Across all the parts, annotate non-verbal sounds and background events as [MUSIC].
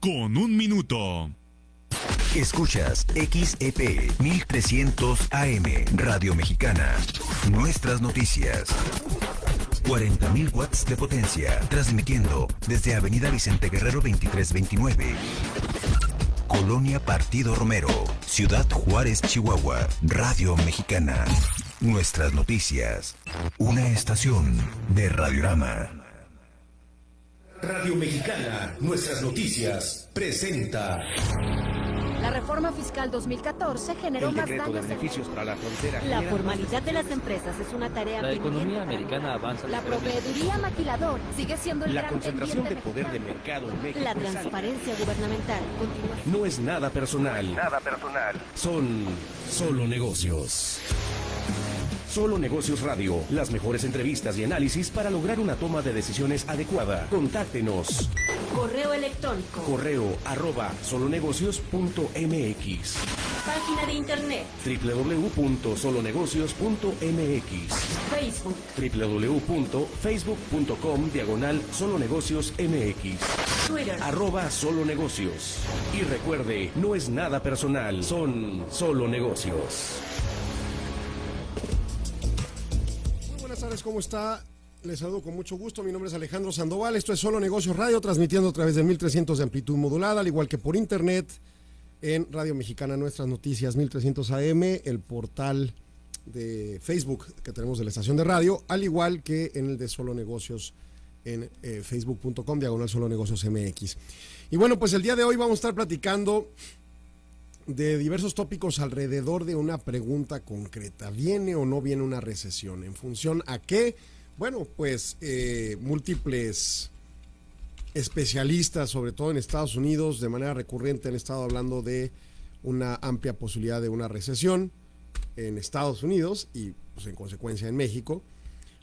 con un minuto. Escuchas XEP 1300 AM Radio Mexicana. Nuestras noticias. 40.000 watts de potencia, transmitiendo desde Avenida Vicente Guerrero 2329. Colonia Partido Romero, Ciudad Juárez, Chihuahua, Radio Mexicana. Nuestras noticias. Una estación de Radiorama. Radio Mexicana, nuestras noticias, presenta. La reforma fiscal 2014 generó más daños. De beneficios para la frontera. La formalidad de las empresas es una tarea La economía americana avanza. La proveeduría maquilador sigue siendo el La gran concentración de poder de mercado en México. La transparencia gubernamental continúa. No es nada personal. Nada personal. Son solo negocios. Solo Negocios Radio. Las mejores entrevistas y análisis para lograr una toma de decisiones adecuada. Contáctenos. Correo electrónico. Correo arroba solonegocios.mx Página de internet. www.solonegocios.mx Facebook. www.facebook.com diagonal solonegocios mx Twitter. arroba solo negocios. Y recuerde, no es nada personal, son solo negocios. Buenas tardes, ¿cómo está? Les saludo con mucho gusto. Mi nombre es Alejandro Sandoval. Esto es Solo Negocios Radio, transmitiendo a través de 1300 de amplitud modulada, al igual que por internet en Radio Mexicana Nuestras Noticias 1300 AM, el portal de Facebook que tenemos de la estación de radio, al igual que en el de Solo Negocios en eh, facebook.com, diagonal Solo Negocios MX. Y bueno, pues el día de hoy vamos a estar platicando de diversos tópicos alrededor de una pregunta concreta. ¿Viene o no viene una recesión? ¿En función a qué? Bueno, pues eh, múltiples especialistas, sobre todo en Estados Unidos, de manera recurrente han estado hablando de una amplia posibilidad de una recesión en Estados Unidos y pues, en consecuencia en México.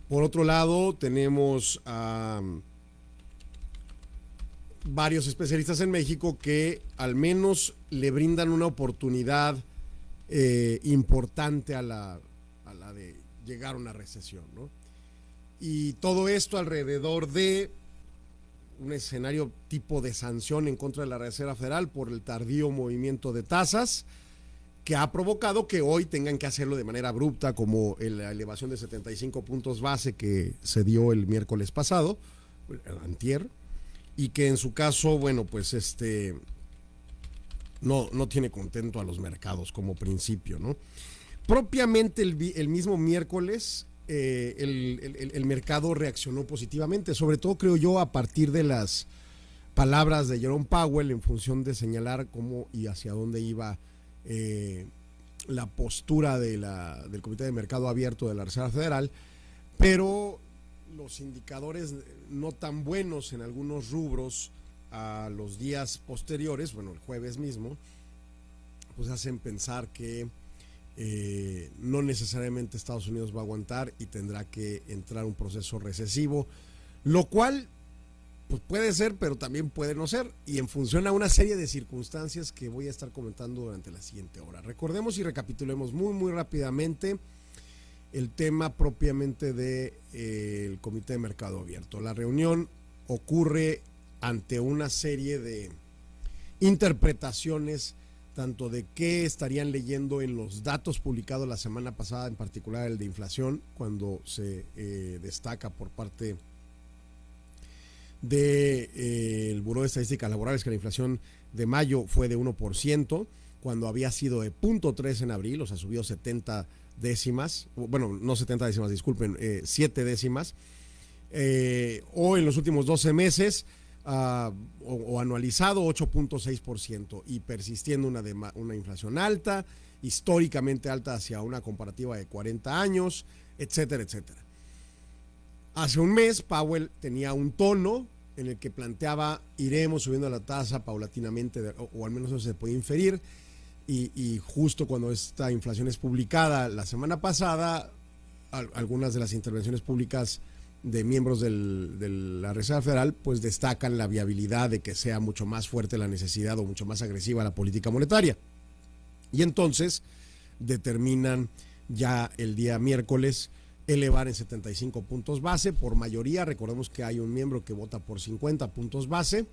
Por otro lado, tenemos a varios especialistas en México que al menos le brindan una oportunidad eh, importante a la, a la de llegar a una recesión, ¿no? Y todo esto alrededor de un escenario tipo de sanción en contra de la Reserva Federal por el tardío movimiento de tasas que ha provocado que hoy tengan que hacerlo de manera abrupta como la elevación de 75 puntos base que se dio el miércoles pasado, antier, y que en su caso, bueno, pues este no, no tiene contento a los mercados como principio, ¿no? Propiamente el, mismo miércoles eh, el mercado reaccionó positivamente, sobre todo creo yo a partir de las palabras de Jerome Powell en función de señalar cómo y hacia dónde iba eh, la postura de la, del Comité de Mercado Abierto de la Reserva Federal, pero los indicadores no tan buenos en algunos rubros a los días posteriores, bueno, el jueves mismo, pues hacen pensar que eh, no necesariamente Estados Unidos va a aguantar y tendrá que entrar un proceso recesivo, lo cual pues puede ser, pero también puede no ser, y en función a una serie de circunstancias que voy a estar comentando durante la siguiente hora. Recordemos y recapitulemos muy, muy rápidamente el tema propiamente del de, eh, Comité de Mercado Abierto. La reunión ocurre ante una serie de interpretaciones tanto de qué estarían leyendo en los datos publicados la semana pasada, en particular el de inflación, cuando se eh, destaca por parte del de, eh, Buró de Estadísticas Laborales que la inflación de mayo fue de 1%, cuando había sido de 0.3 en abril, o sea, subió 70 décimas, bueno, no 70 décimas, disculpen, eh, 7 décimas, eh, o en los últimos 12 meses, uh, o, anualizado 8.6% y persistiendo una, una inflación alta, históricamente alta hacia una comparativa de 40 años, etcétera, etcétera. Hace un mes Powell tenía un tono en el que planteaba iremos subiendo la tasa paulatinamente, o, o al menos eso se puede inferir, y, y, justo cuando esta inflación es publicada la semana pasada, al, algunas de las intervenciones públicas de miembros del, de la Reserva Federal, pues destacan la viabilidad de que sea mucho más fuerte la necesidad o mucho más agresiva la política monetaria. Y entonces determinan ya el día miércoles elevar en 75 puntos base por mayoría. Recordemos que hay un miembro que vota por 50 puntos base.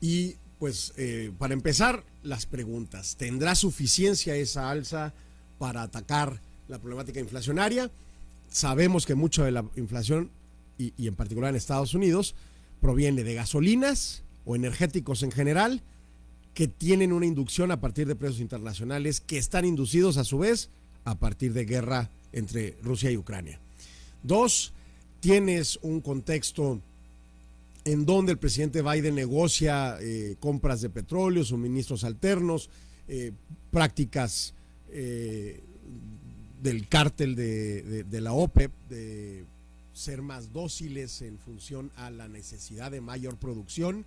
Y pues eh, para empezar, las preguntas. ¿Tendrá suficiencia esa alza para atacar la problemática inflacionaria? Sabemos que mucho de la inflación, y, y en particular en Estados Unidos, proviene de gasolinas o energéticos en general, que tienen una inducción a partir de precios internacionales que están inducidos a su vez a partir de guerra entre Rusia y Ucrania. Dos, tienes un contexto en donde el presidente Biden negocia eh, compras de petróleo, suministros alternos, eh, prácticas eh, del cártel de, de, la OPEP, de ser más dóciles en función a la necesidad de mayor producción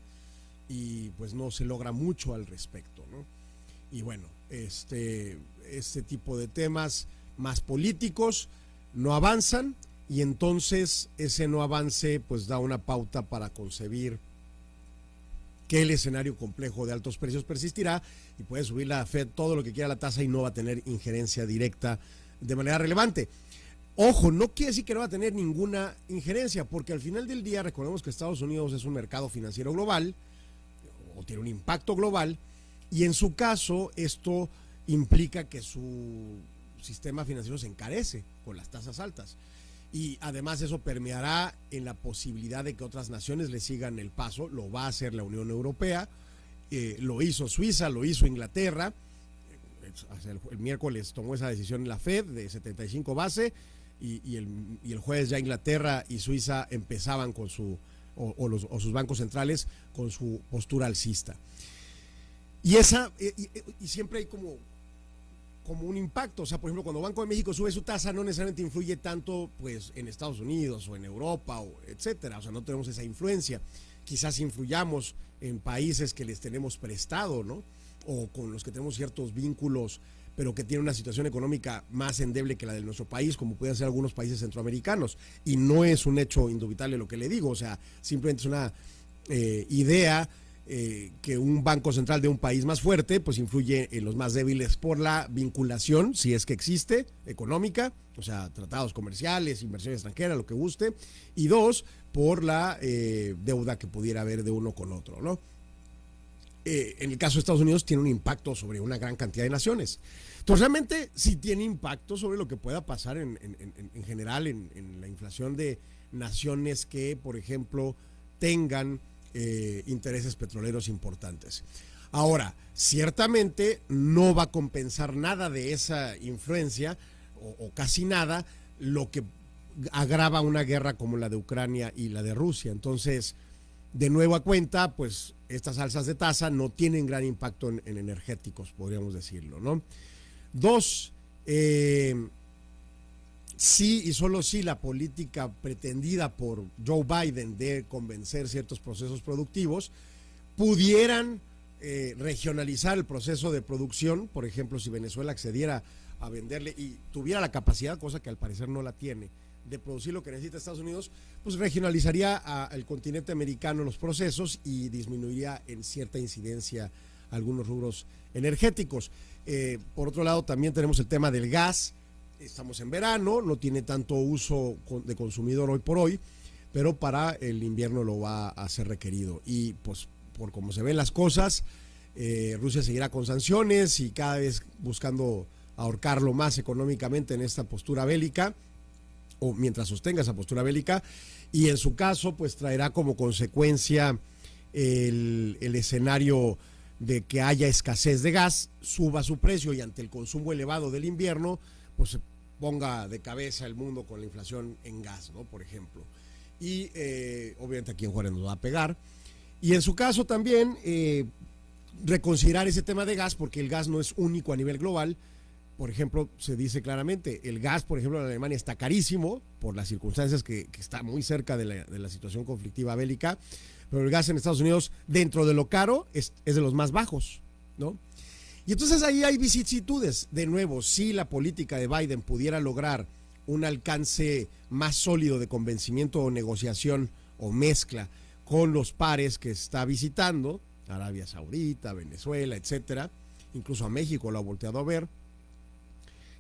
y pues no se logra mucho al respecto, ¿no? Y bueno, este, este tipo de temas más políticos no avanzan y entonces ese no avance pues da una pauta para concebir que el escenario complejo de altos precios persistirá y puede subir la Fed todo lo que quiera la tasa y no va a tener injerencia directa de manera relevante. Ojo, no quiere decir que no va a tener ninguna injerencia, porque al final del día recordemos que Estados Unidos es un mercado financiero global o tiene un impacto global y en su caso esto implica que su sistema financiero se encarece con las tasas altas y además eso permeará en la posibilidad de que otras naciones le sigan el paso, lo va a hacer la Unión Europea, eh, lo hizo Suiza, lo hizo Inglaterra, el, miércoles tomó esa decisión en la Fed de 75 base y, el, y, el, jueves ya Inglaterra y Suiza empezaban con su, o, sus bancos centrales con su postura alcista. Y esa, y, y siempre hay como como un impacto. O sea, por ejemplo, cuando Banco de México sube su tasa, no necesariamente influye tanto pues en Estados Unidos o en Europa o etcétera. O sea, no tenemos esa influencia. Quizás influyamos en países que les tenemos prestado, ¿no? O con los que tenemos ciertos vínculos, pero que tienen una situación económica más endeble que la de nuestro país, como pueden ser algunos países centroamericanos. Y no es un hecho indubitable lo que le digo, o sea, simplemente es una eh, idea eh, que un banco central de un país más fuerte pues influye en los más débiles por la vinculación, si es que existe, económica, o sea, tratados comerciales, inversión extranjera, lo que guste, y dos, por la eh, deuda que pudiera haber de uno con otro, ¿no? Eh, en el caso de Estados Unidos tiene un impacto sobre una gran cantidad de naciones. Entonces realmente sí tiene impacto sobre lo que pueda pasar en, en, en, en general en, en la inflación de naciones que, por ejemplo, tengan eh, intereses petroleros importantes. Ahora, ciertamente no va a compensar nada de esa influencia, o, casi nada, lo que agrava una guerra como la de Ucrania y la de Rusia. Entonces, de nuevo a cuenta, pues estas alzas de tasa no tienen gran impacto en, en energéticos, podríamos decirlo, ¿no? Dos, eh, sí y solo sí la política pretendida por Joe Biden de convencer ciertos procesos productivos pudieran eh, regionalizar el proceso de producción, por ejemplo, si Venezuela accediera a venderle y tuviera la capacidad, cosa que al parecer no la tiene, de producir lo que necesita Estados Unidos, pues regionalizaría al continente americano los procesos y disminuiría en cierta incidencia algunos rubros energéticos. Eh, por otro lado, también tenemos el tema del gas, estamos en verano, no tiene tanto uso de consumidor hoy por hoy, pero para el invierno lo va a ser requerido. Y pues por como se ven las cosas, eh, Rusia seguirá con sanciones y cada vez buscando ahorcarlo más económicamente en esta postura bélica, o mientras sostenga esa postura bélica, y en su caso pues traerá como consecuencia el, el escenario de que haya escasez de gas, suba su precio y ante el consumo elevado del invierno, pues se ponga de cabeza el mundo con la inflación en gas, ¿no? Por ejemplo. Y eh, obviamente aquí en Juárez nos va a pegar. Y en su caso también eh, reconsiderar ese tema de gas, porque el gas no es único a nivel global. Por ejemplo, se dice claramente, el gas, por ejemplo, en Alemania está carísimo por las circunstancias que, está muy cerca de la, de la, situación conflictiva bélica, pero el gas en Estados Unidos, dentro de lo caro, es, es de los más bajos, ¿no? Y entonces ahí hay vicisitudes. De nuevo, si la política de Biden pudiera lograr un alcance más sólido de convencimiento o negociación o mezcla con los pares que está visitando, Arabia Saudita, Venezuela, etcétera, incluso a México lo ha volteado a ver,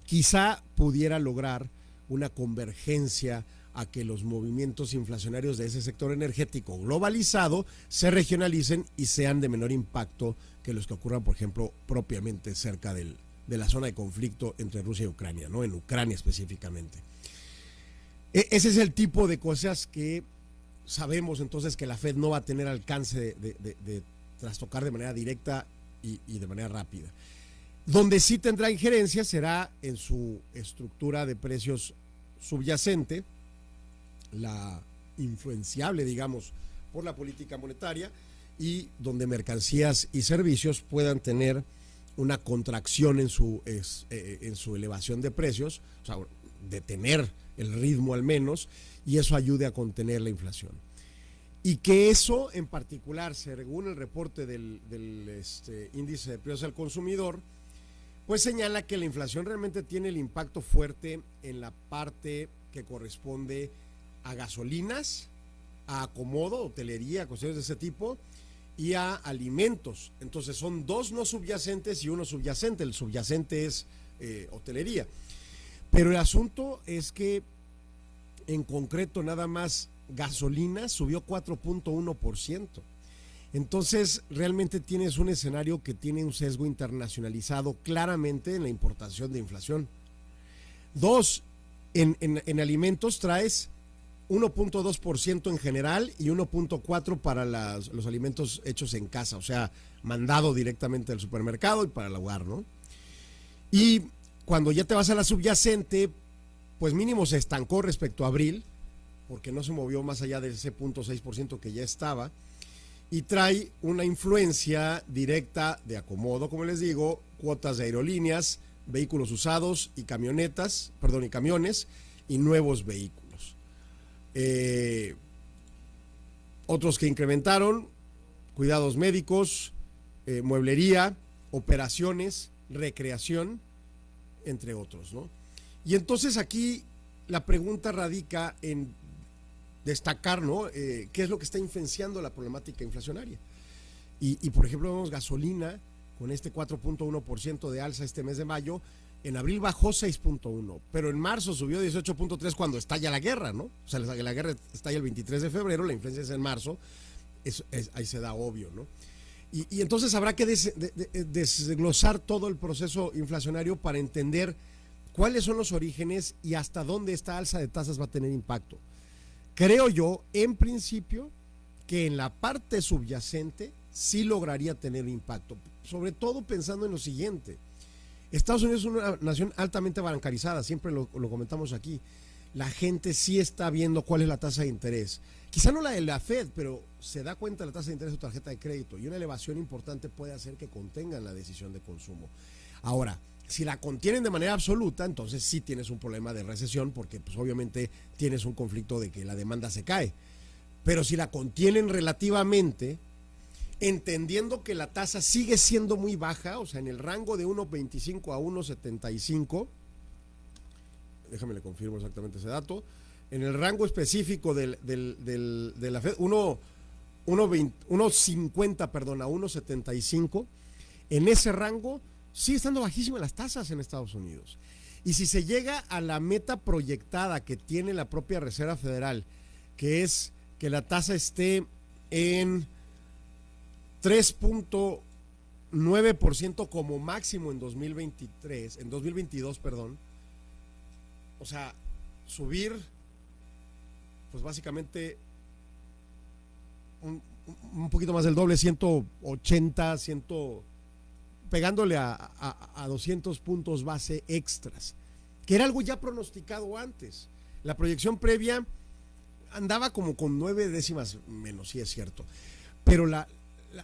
quizá pudiera lograr una convergencia a que los movimientos inflacionarios de ese sector energético globalizado se regionalicen y sean de menor impacto que los que ocurran, por ejemplo, propiamente cerca del, de la zona de conflicto entre Rusia y Ucrania, ¿no? En Ucrania específicamente. E, ese es el tipo de cosas que sabemos entonces que la Fed no va a tener alcance de, trastocar de manera directa y, de manera rápida. Donde sí tendrá injerencia será en su estructura de precios subyacente, la influenciable, digamos, por la política monetaria y donde mercancías y servicios puedan tener una contracción en su, es, eh, en su elevación de precios, o sea, detener el ritmo al menos, y eso ayude a contener la inflación. Y que eso en particular, según el reporte del, del este, índice de precios al consumidor, pues señala que la inflación realmente tiene el impacto fuerte en la parte que corresponde a gasolinas, a acomodo, hotelería, cuestiones de ese tipo, y a alimentos. Entonces son dos no subyacentes y uno subyacente. El subyacente es eh, hotelería. Pero el asunto es que en concreto nada más gasolina subió 4.1%. Entonces realmente tienes un escenario que tiene un sesgo internacionalizado claramente en la importación de inflación. Dos, en, en, en alimentos traes 1.2% en general y 1.4% para los alimentos hechos en casa, o sea, mandado directamente del supermercado y para el hogar, ¿no? Y cuando ya te vas a la subyacente, pues mínimo se estancó respecto a abril, porque no se movió más allá de ese 0.6% que ya estaba, y trae una influencia directa de acomodo, como les digo, cuotas de aerolíneas, vehículos usados y camionetas, perdón, y camiones y nuevos vehículos. Eh, otros que incrementaron, cuidados médicos, eh, mueblería, operaciones, recreación, entre otros, ¿no? Y entonces aquí la pregunta radica en destacar, ¿no? Eh, ¿Qué es lo que está influenciando la problemática inflacionaria? Y, y por ejemplo, vemos gasolina con este 4.1% de alza este mes de mayo, en abril bajó 6.1, pero en marzo subió 18.3 cuando estalla la guerra, ¿no? O sea, la guerra estalla el 23 de febrero, la influencia es en marzo, ahí se da obvio, ¿no? Y, entonces habrá que de, desglosar todo el proceso inflacionario para entender cuáles son los orígenes y hasta dónde esta alza de tasas va a tener impacto. Creo yo, en principio, que en la parte subyacente sí lograría tener impacto, sobre todo pensando en lo siguiente Estados Unidos es una nación altamente bancarizada, siempre lo, comentamos aquí. La gente sí está viendo cuál es la tasa de interés. Quizá no la de la Fed, pero se da cuenta de la tasa de interés de su tarjeta de crédito y una elevación importante puede hacer que contengan la decisión de consumo. Ahora, si la contienen de manera absoluta, entonces sí tienes un problema de recesión porque pues obviamente tienes un conflicto de que la demanda se cae. Pero si la contienen relativamente, entendiendo que la tasa sigue siendo muy baja, o sea, en el rango de 1.25 a 1.75, déjame le confirmo exactamente ese dato, en el rango específico del, del, del, de la Fed, 1.50, perdón, a 1.75, en ese rango sigue estando bajísimas las tasas en Estados Unidos. Y si se llega a la meta proyectada que tiene la propia Reserva Federal, que es que la tasa esté en 3.9% como máximo en 2023, en 2022, perdón. O sea, subir, pues básicamente un, poquito más del doble, 180, 100, pegándole a, a, a 200 puntos base extras, que era algo ya pronosticado antes. La proyección previa andaba como con nueve décimas menos, sí es cierto. Pero la,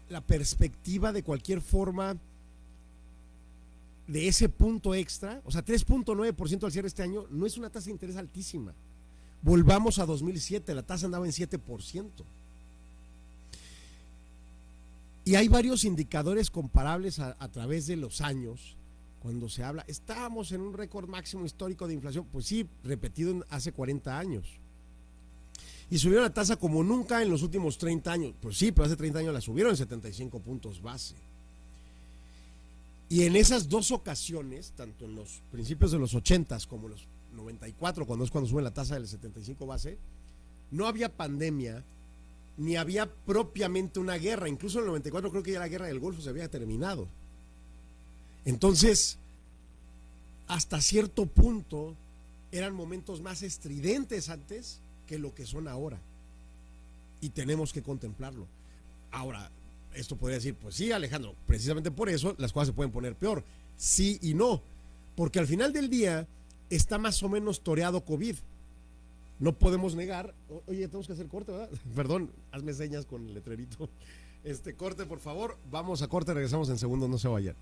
la, perspectiva de cualquier forma de ese punto extra, o sea, 3.9% al cierre este año, no es una tasa de interés altísima. Volvamos a 2007, la tasa andaba en 7%. Y hay varios indicadores comparables a, través de los años cuando se habla, estábamos en un récord máximo histórico de inflación, pues sí, repetido en hace 40 años y subieron la tasa como nunca en los últimos 30 años. Pues sí, pero hace 30 años la subieron en 75 puntos base. Y en esas dos ocasiones, tanto en los principios de los 80 como en los 94, cuando es cuando sube la tasa del 75 base, no había pandemia, ni había propiamente una guerra. Incluso en el 94 creo que ya la guerra del Golfo se había terminado. Entonces, hasta cierto punto, eran momentos más estridentes antes que lo que son ahora. Y tenemos que contemplarlo. Ahora, esto podría decir, pues sí, Alejandro, precisamente por eso las cosas se pueden poner peor. Sí y no. Porque al final del día está más o menos toreado COVID. No podemos negar. Oye, tenemos que hacer corte, ¿verdad? [LAUGHS] Perdón, hazme señas con el letrerito. Este corte, por favor. Vamos a corte, regresamos en segundos, no se vayan.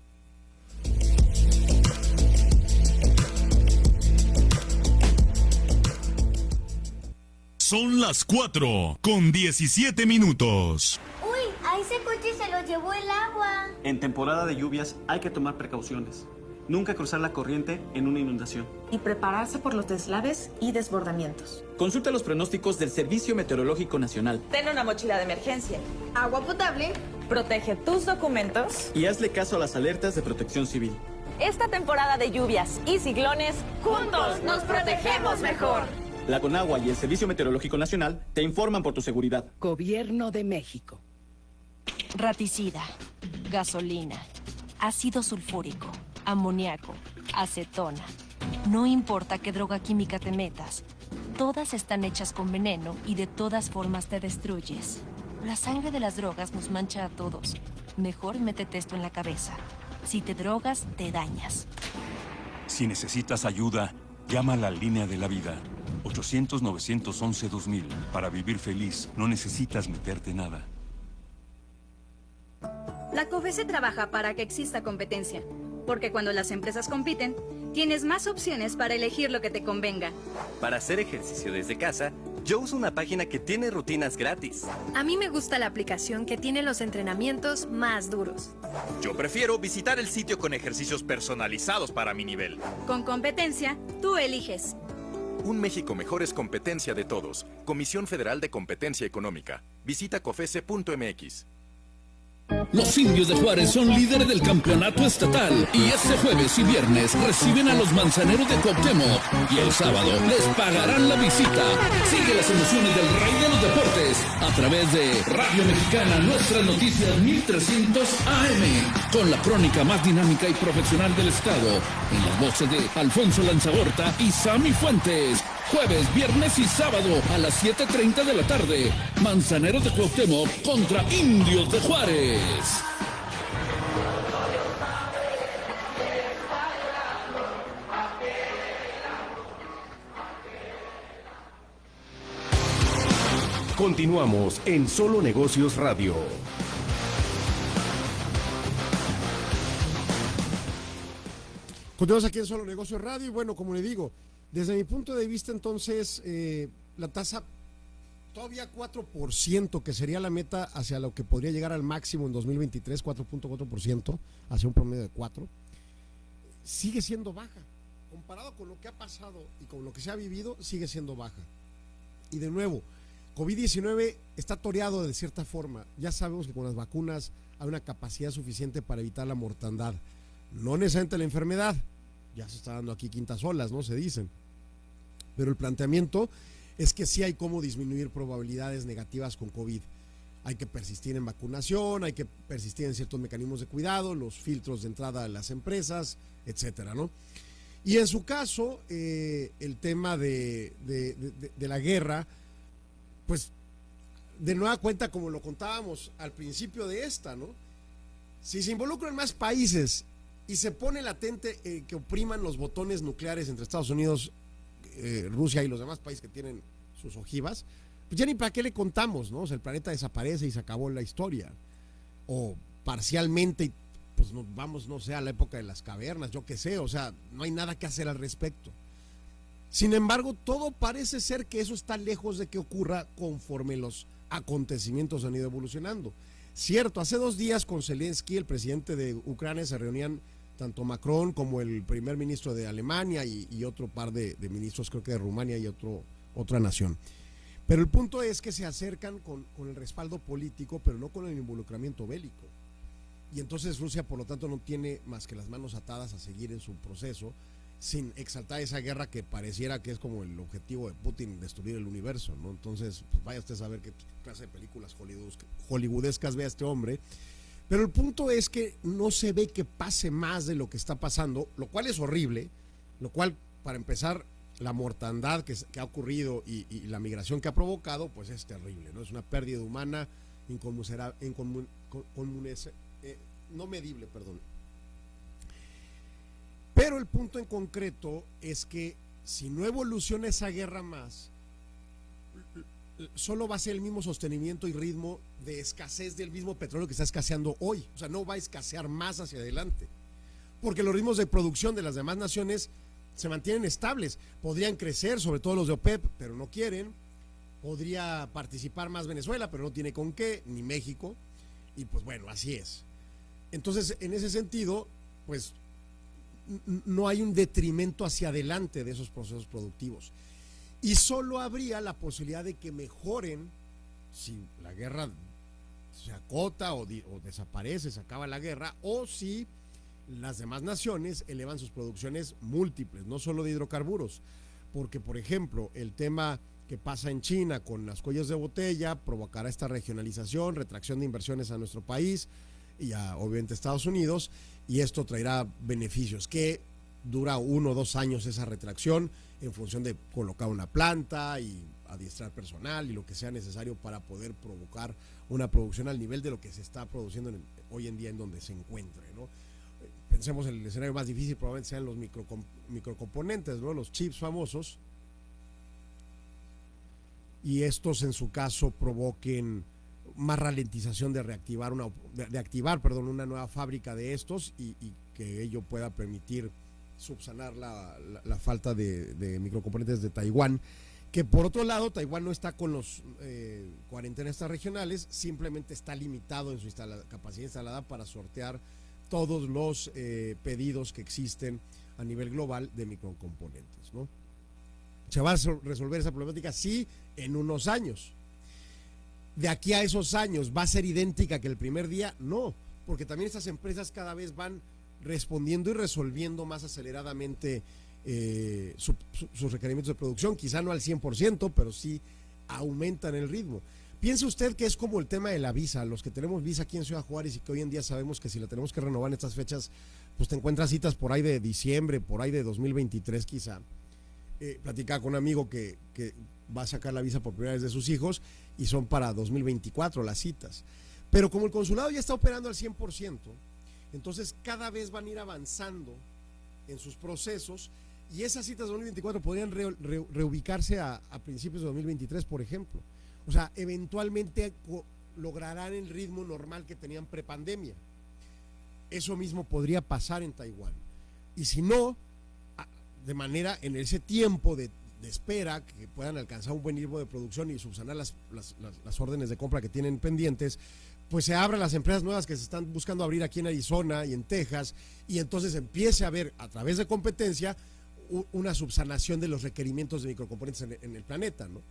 Son las 4 con 17 minutos. Uy, a ese coche se lo llevó el agua. En temporada de lluvias hay que tomar precauciones. Nunca cruzar la corriente en una inundación. y prepararse por los deslaves y desbordamientos. Consulta los pronósticos del Servicio Meteorológico Nacional Ten una mochila de emergencia. Agua potable. Protege tus documentos. Y hazle caso a las alertas de protección civil. Esta temporada de lluvias y ciclones, juntos nos protegemos mejor. La Conagua y el Servicio Meteorológico Nacional te informan por tu seguridad. Gobierno de México. Raticida, gasolina, ácido sulfúrico, amoníaco, acetona. No importa qué droga química te metas, todas están hechas con veneno y de todas formas te destruyes. La sangre de las drogas nos mancha a todos. Mejor métete esto en la cabeza. Si te drogas, te dañas. Si necesitas ayuda, llama a la línea de la vida. 800-911-2000. Para vivir feliz, no necesitas meterte nada. La COFESE trabaja para que exista competencia, porque cuando las empresas compiten, tienes más opciones para elegir lo que te convenga. Para hacer ejercicio desde casa, yo uso una página que tiene rutinas gratis. A mí me gusta la aplicación que tiene los entrenamientos más duros. Yo prefiero visitar el sitio con ejercicios personalizados para mi nivel. Con competencia, tú eliges. Un México mejor es competencia de todos. Comisión Federal de Competencia Económica. Visita cofese.mx. Los indios de Juárez son líderes del campeonato estatal y este jueves y viernes reciben a los manzaneros de Cuauhtémoc y el sábado les pagarán la visita. Sigue las emociones del rey de los deportes a través de Radio Mexicana Nuestras Noticias 1300 AM con la crónica más dinámica y profesional del estado en las voces de Alfonso Lanzagorta y Sammy Fuentes. Jueves, viernes y sábado a las 7.30 de la tarde. Manzaneros de Cuauhtémoc contra Indios de Juárez. Continuamos en Solo Negocios Radio. Continuamos aquí en Solo Negocios Radio y bueno, como le digo, desde mi punto de vista entonces eh, la tasa todavía 4%, que sería la meta hacia lo que podría llegar al máximo en 2023, 4.4%, hacia un promedio de 4, sigue siendo baja. Comparado con lo que ha pasado y con lo que se ha vivido, sigue siendo baja. Y de nuevo, COVID-19 está toreado de cierta forma. Ya sabemos que con las vacunas hay una capacidad suficiente para evitar la mortandad. No necesariamente la enfermedad, ya se está dando aquí quintas olas, ¿no? Se dicen. Pero el planteamiento es que sí hay cómo disminuir probabilidades negativas con COVID. Hay que persistir en vacunación, hay que persistir en ciertos mecanismos de cuidado, los filtros de entrada a las empresas, etcétera, ¿no? Y en su caso, eh, el tema de, de, de, de la guerra, pues de nueva cuenta, como lo contábamos al principio de esta, ¿no? Si se involucran más países y se pone latente eh, que opriman los botones nucleares entre Estados Unidos, eh, Rusia y los demás países que tienen sus ojivas, pues ya ni para qué le contamos, ¿no? O sea, el planeta desaparece y se acabó la historia. O parcialmente, pues nos vamos, no sé, a la época de las cavernas, yo qué sé, o sea, no hay nada que hacer al respecto. Sin embargo, todo parece ser que eso está lejos de que ocurra conforme los acontecimientos han ido evolucionando. Cierto, hace dos días con Zelensky, el presidente de Ucrania, se reunían tanto Macron como el primer ministro de Alemania y, otro par de, de, ministros, creo que de Rumania y otro, otra nación. Pero el punto es que se acercan con, con, el respaldo político, pero no con el involucramiento bélico. Y entonces Rusia, por lo tanto, no tiene más que las manos atadas a seguir en su proceso sin exaltar esa guerra que pareciera que es como el objetivo de Putin, destruir el universo, ¿no? Entonces, pues vaya usted a saber qué clase de películas hollywoodescas ve a este hombre. Pero el punto es que no se ve que pase más de lo que está pasando, lo cual es horrible, lo cual, para empezar, la mortandad que, ha ocurrido y, la migración que ha provocado, pues es terrible, ¿no? Es una pérdida humana incomun, eh, no medible, perdón. Pero el punto en concreto es que si no evoluciona esa guerra más, solo va a ser el mismo sostenimiento y ritmo de escasez del mismo petróleo que está escaseando hoy. O sea, no va a escasear más hacia adelante. Porque los ritmos de producción de las demás naciones se mantienen estables. Podrían crecer, sobre todo los de OPEP, pero no quieren. Podría participar más Venezuela, pero no tiene con qué, ni México. Y pues bueno, así es. Entonces, en ese sentido, pues no hay un detrimento hacia adelante de esos procesos productivos. Y solo habría la posibilidad de que mejoren si la guerra se acota o, o desaparece, se acaba la guerra, o si las demás naciones elevan sus producciones múltiples, no solo de hidrocarburos, porque por ejemplo el tema que pasa en China con las cuellos de botella provocará esta regionalización, retracción de inversiones a nuestro país y a obviamente Estados Unidos, y esto traerá beneficios, que dura uno o dos años esa retracción en función de colocar una planta y adiestrar personal y lo que sea necesario para poder provocar una producción al nivel de lo que se está produciendo hoy en día en donde se encuentre, ¿no? pensemos el escenario más difícil probablemente sean los micro, microcomponentes, ¿no? los chips famosos, y estos en su caso provoquen más ralentización de reactivar una de, activar perdón una nueva fábrica de estos y, que ello pueda permitir subsanar la, falta de, microcomponentes de Taiwán que por otro lado Taiwán no está con los eh, cuarentenas regionales simplemente está limitado en su capacidad instalada para sortear todos los eh, pedidos que existen a nivel global de microcomponentes. ¿no? ¿Se va a resolver esa problemática? Sí, en unos años. De aquí a esos años, ¿va a ser idéntica que el primer día? No, porque también estas empresas cada vez van respondiendo y resolviendo más aceleradamente eh, sus requerimientos de producción, quizá no al 100%, pero sí aumentan el ritmo. Piense usted que es como el tema de la visa, los que tenemos visa aquí en Ciudad Juárez y que hoy en día sabemos que si la tenemos que renovar en estas fechas, pues te encuentras citas por ahí de diciembre, por ahí de 2023 quizá. Eh, platicaba con un amigo que, que va a sacar la visa por primera vez de sus hijos y son para 2024 las citas. Pero como el consulado ya está operando al 100%, entonces cada vez van a ir avanzando en sus procesos y esas citas de 2024 podrían reubicarse a, principios de 2023, por ejemplo. O sea, eventualmente lograrán el ritmo normal que tenían prepandemia. Eso mismo podría pasar en Taiwán. Y si no, de manera en ese tiempo de, espera que puedan alcanzar un buen ritmo de producción y subsanar las, las, órdenes de compra que tienen pendientes, pues se abran las empresas nuevas que se están buscando abrir aquí en Arizona y en Texas y entonces empiece a haber a través de competencia una subsanación de los requerimientos de microcomponentes en, en el planeta, ¿no?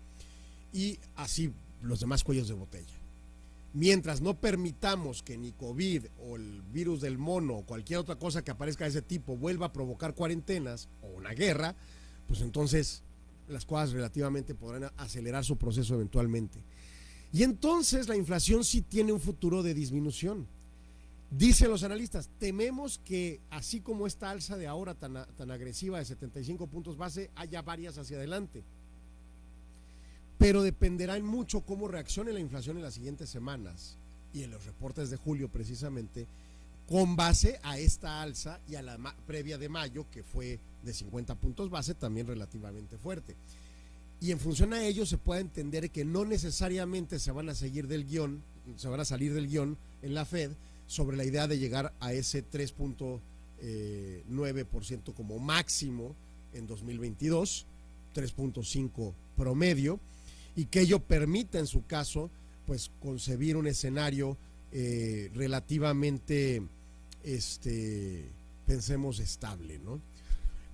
y así los demás cuellos de botella. Mientras no permitamos que ni COVID o el virus del mono o cualquier otra cosa que aparezca de ese tipo vuelva a provocar cuarentenas o una guerra, pues entonces las cosas relativamente podrán acelerar su proceso eventualmente. Y entonces la inflación sí tiene un futuro de disminución. Dicen los analistas, tememos que así como esta alza de ahora tan, tan agresiva de 75 puntos base, haya varias hacia adelante pero dependerá en mucho cómo reaccione la inflación en las siguientes semanas y en los reportes de julio precisamente, con base a esta alza y a la previa de mayo, que fue de 50 puntos base, también relativamente fuerte. Y en función a ello se puede entender que no necesariamente se van a seguir del guion, se van a salir del guion en la Fed sobre la idea de llegar a ese 3.9% eh, como máximo en 2022, 3.5 promedio y que ello permita en su caso pues concebir un escenario eh, relativamente este pensemos estable ¿no?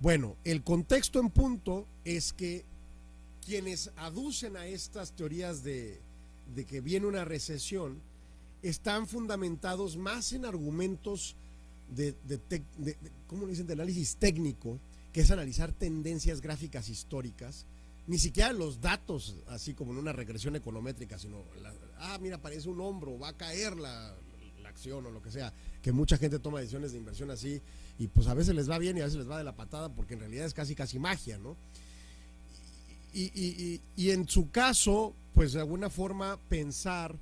bueno el contexto en punto es que quienes aducen a estas teorías de, que viene una recesión están fundamentados más en argumentos de, de, ¿cómo dicen? de análisis técnico que es analizar tendencias gráficas históricas, ni siquiera los datos, así como en una regresión econométrica, sino, ah, mira, parece un hombro, va a caer la, la acción o lo que sea, que mucha gente toma decisiones de inversión así y pues a veces les va bien y a veces les va de la patada porque en realidad es casi casi magia, ¿no? Y, y, en su caso, pues de alguna forma pensar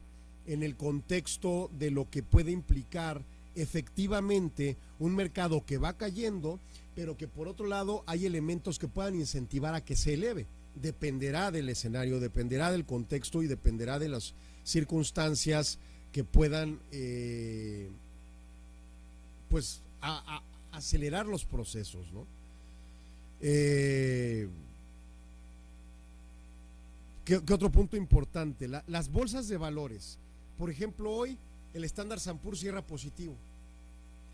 en el contexto de lo que puede implicar efectivamente un mercado que va cayendo, pero que por otro lado hay elementos que puedan incentivar a que se eleve. Dependerá del escenario, dependerá del contexto y dependerá de las circunstancias que puedan eh, pues acelerar los procesos, ¿no? Eh, ¿qué, otro punto importante? las bolsas de valores. Por ejemplo, hoy el estándar Sampur cierra positivo.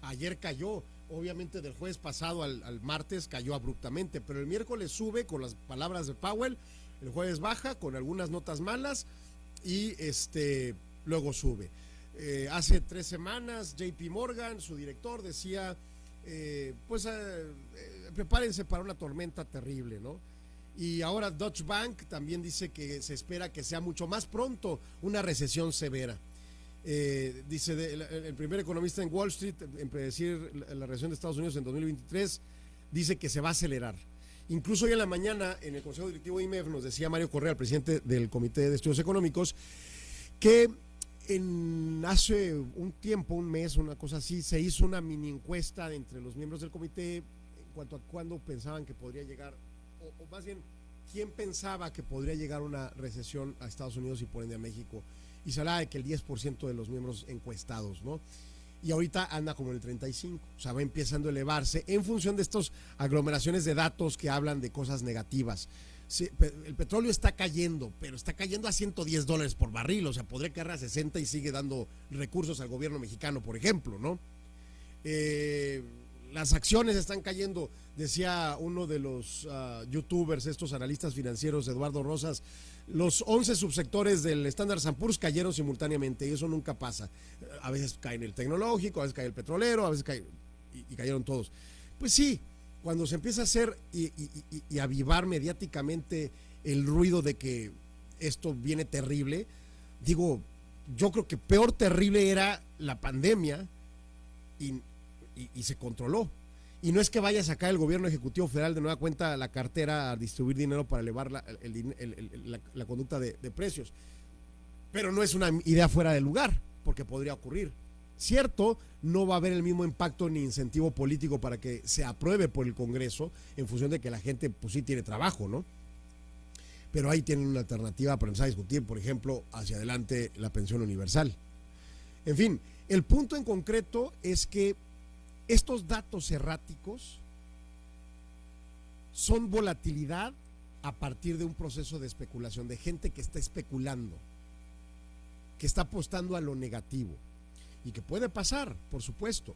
Ayer cayó, obviamente del jueves pasado al, martes cayó abruptamente, pero el miércoles sube con las palabras de Powell, el jueves baja con algunas notas malas y este luego sube. Eh, hace tres semanas, JP Morgan, su director, decía, eh, pues eh, prepárense para una tormenta terrible, ¿no? Y ahora Deutsche Bank también dice que se espera que sea mucho más pronto una recesión severa. dice el, primer economista en Wall Street en predecir la, recesión de Estados Unidos en 2023, dice que se va a acelerar. Incluso hoy en la mañana, en el Consejo Directivo de IMEF, nos decía Mario Correa, el presidente del Comité de Estudios Económicos, que en hace un tiempo, un mes, una cosa así, se hizo una mini encuesta entre los miembros del comité en cuanto a cuándo pensaban que podría llegar, o, más bien, quién pensaba que podría llegar una recesión a Estados Unidos y por ende a México. Y se hablaba de que el 10% de los miembros encuestados, ¿no? Y ahorita anda como en el 35, o sea, va empezando a elevarse en función de estas aglomeraciones de datos que hablan de cosas negativas el petróleo está cayendo, pero está cayendo a 110 dólares por barril, o sea, podría caer a 60 y sigue dando recursos al gobierno mexicano, por ejemplo, ¿no? Eh, las acciones están cayendo, decía uno de los ah, youtubers, estos analistas financieros, Eduardo Rosas, los 11 subsectores del Standard Poor's cayeron simultáneamente y eso nunca pasa. A veces cae el tecnológico, a veces cae el petrolero, a veces cae y cayeron todos. Pues sí, cuando se empieza a hacer y, avivar mediáticamente el ruido de que esto viene terrible, digo, yo creo que peor terrible era la pandemia y, se controló. Y no es que vaya a sacar el gobierno ejecutivo federal de nueva cuenta la cartera a distribuir dinero para elevar la, la conducta de, de precios. Pero no es una idea fuera de lugar, porque podría ocurrir. Cierto, no va a haber el mismo impacto ni incentivo político para que se apruebe por el Congreso en función de que la gente pues sí tiene trabajo, ¿no? Pero ahí tienen una alternativa para empezar a discutir, por ejemplo, hacia adelante la pensión universal. En fin, el punto en concreto es que estos datos erráticos son volatilidad a partir de un proceso de especulación, de gente que está especulando, que está apostando a lo negativo y que puede pasar, por supuesto,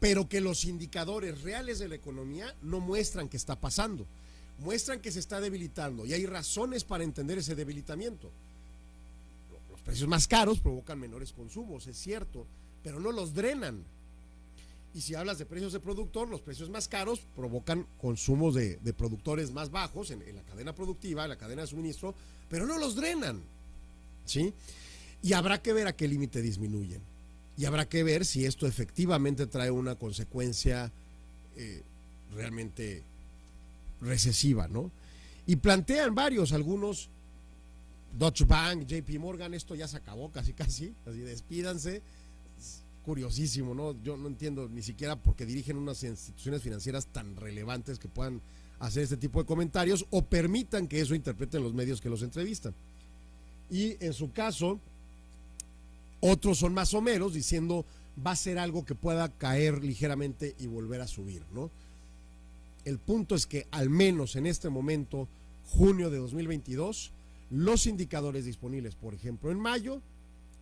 pero que los indicadores reales de la economía no muestran que está pasando, muestran que se está debilitando y hay razones para entender ese debilitamiento. Los precios más caros provocan menores consumos, es cierto, pero no los drenan. Y si hablas de precios de productor, los precios más caros provocan consumos de, productores más bajos en, la cadena productiva, en la cadena de suministro, pero no los drenan. ¿Sí? Y habrá que ver a qué límite disminuyen y habrá que ver si esto efectivamente trae una consecuencia eh, realmente recesiva, ¿no? Y plantean varios, algunos, Deutsche Bank, JP Morgan, esto ya se acabó casi casi, así despídanse. Curiosísimo, ¿no? Yo no entiendo ni siquiera por qué dirigen unas instituciones financieras tan relevantes que puedan hacer este tipo de comentarios o permitan que eso interpreten los medios que los entrevistan. Y en su caso, otros son más o menos diciendo va a ser algo que pueda caer ligeramente y volver a subir, ¿no? El punto es que al menos en este momento, junio de 2022, los indicadores disponibles, por ejemplo, en mayo,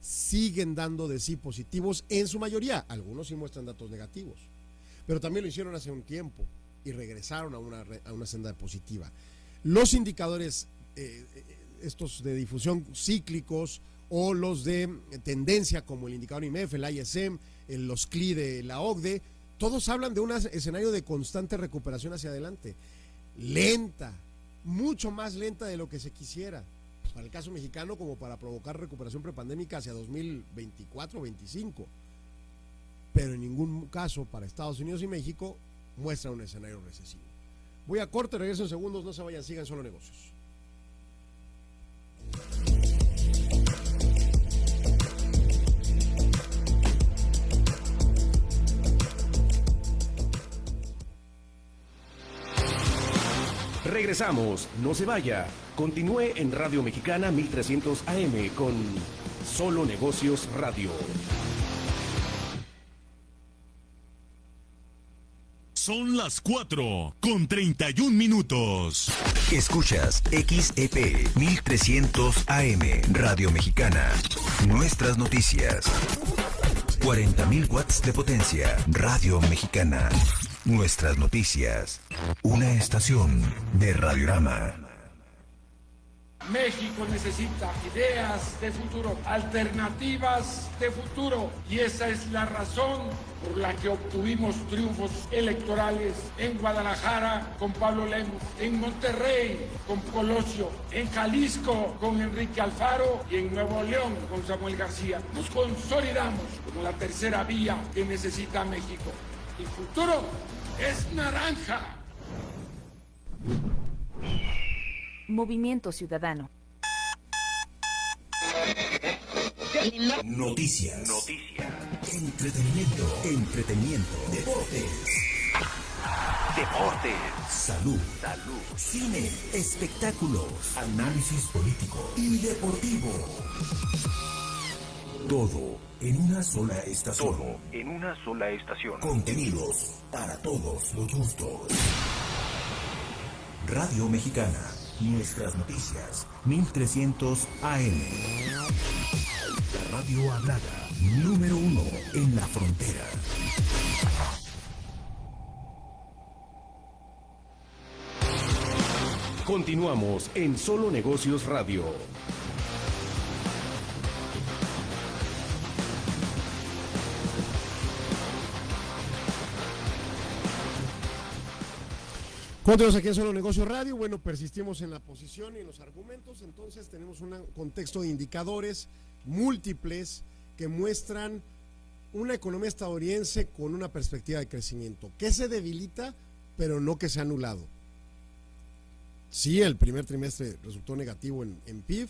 siguen dando de sí positivos en su mayoría. Algunos sí muestran datos negativos, pero también lo hicieron hace un tiempo y regresaron a una, a una senda positiva. Los indicadores, eh, eh, estos de difusión cíclicos, o los de tendencia como el indicador IMEF, el ISM, los CLI de la OCDE, todos hablan de un escenario de constante recuperación hacia adelante. Lenta, mucho más lenta de lo que se quisiera. Para el caso mexicano, como para provocar recuperación prepandémica hacia 2024-25. Pero en ningún caso para Estados Unidos y México muestra un escenario recesivo. Voy a corte, regreso en segundos, no se vayan, sigan solo negocios. Regresamos, no se vaya. Continúe en Radio Mexicana 1300 AM con Solo Negocios Radio. Son las 4 con 31 minutos. Escuchas XEP 1300 AM Radio Mexicana. Nuestras noticias. 40.000 watts de potencia. Radio Mexicana. Nuestras noticias. Una estación de Radiorama. México necesita ideas de futuro, alternativas de futuro. Y esa es la razón por la que obtuvimos triunfos electorales en Guadalajara con Pablo Lemos, en Monterrey con Colosio, en Jalisco con Enrique Alfaro y en Nuevo León con Samuel García. Nos consolidamos como la tercera vía que necesita México. El futuro es naranja. Movimiento Ciudadano. Noticias. Noticias. Entretenimiento. Entretenimiento. Deportes. Deportes. Salud. Salud. Cine. Espectáculos. Análisis político y deportivo. Todo en una sola estación. Todo en una sola estación. Contenidos para todos los gustos. Radio Mexicana. Nuestras noticias. 1300 AM. La radio hablada. Número uno en la frontera. Continuamos en Solo Negocios Radio. Continuamos aquí en Solo Negocio Radio. Bueno, persistimos en la posición y en los argumentos. Entonces, tenemos un contexto de indicadores múltiples que muestran una economía estadounidense con una perspectiva de crecimiento que se debilita, pero no que se ha anulado. Sí, el primer trimestre resultó negativo en, PIB,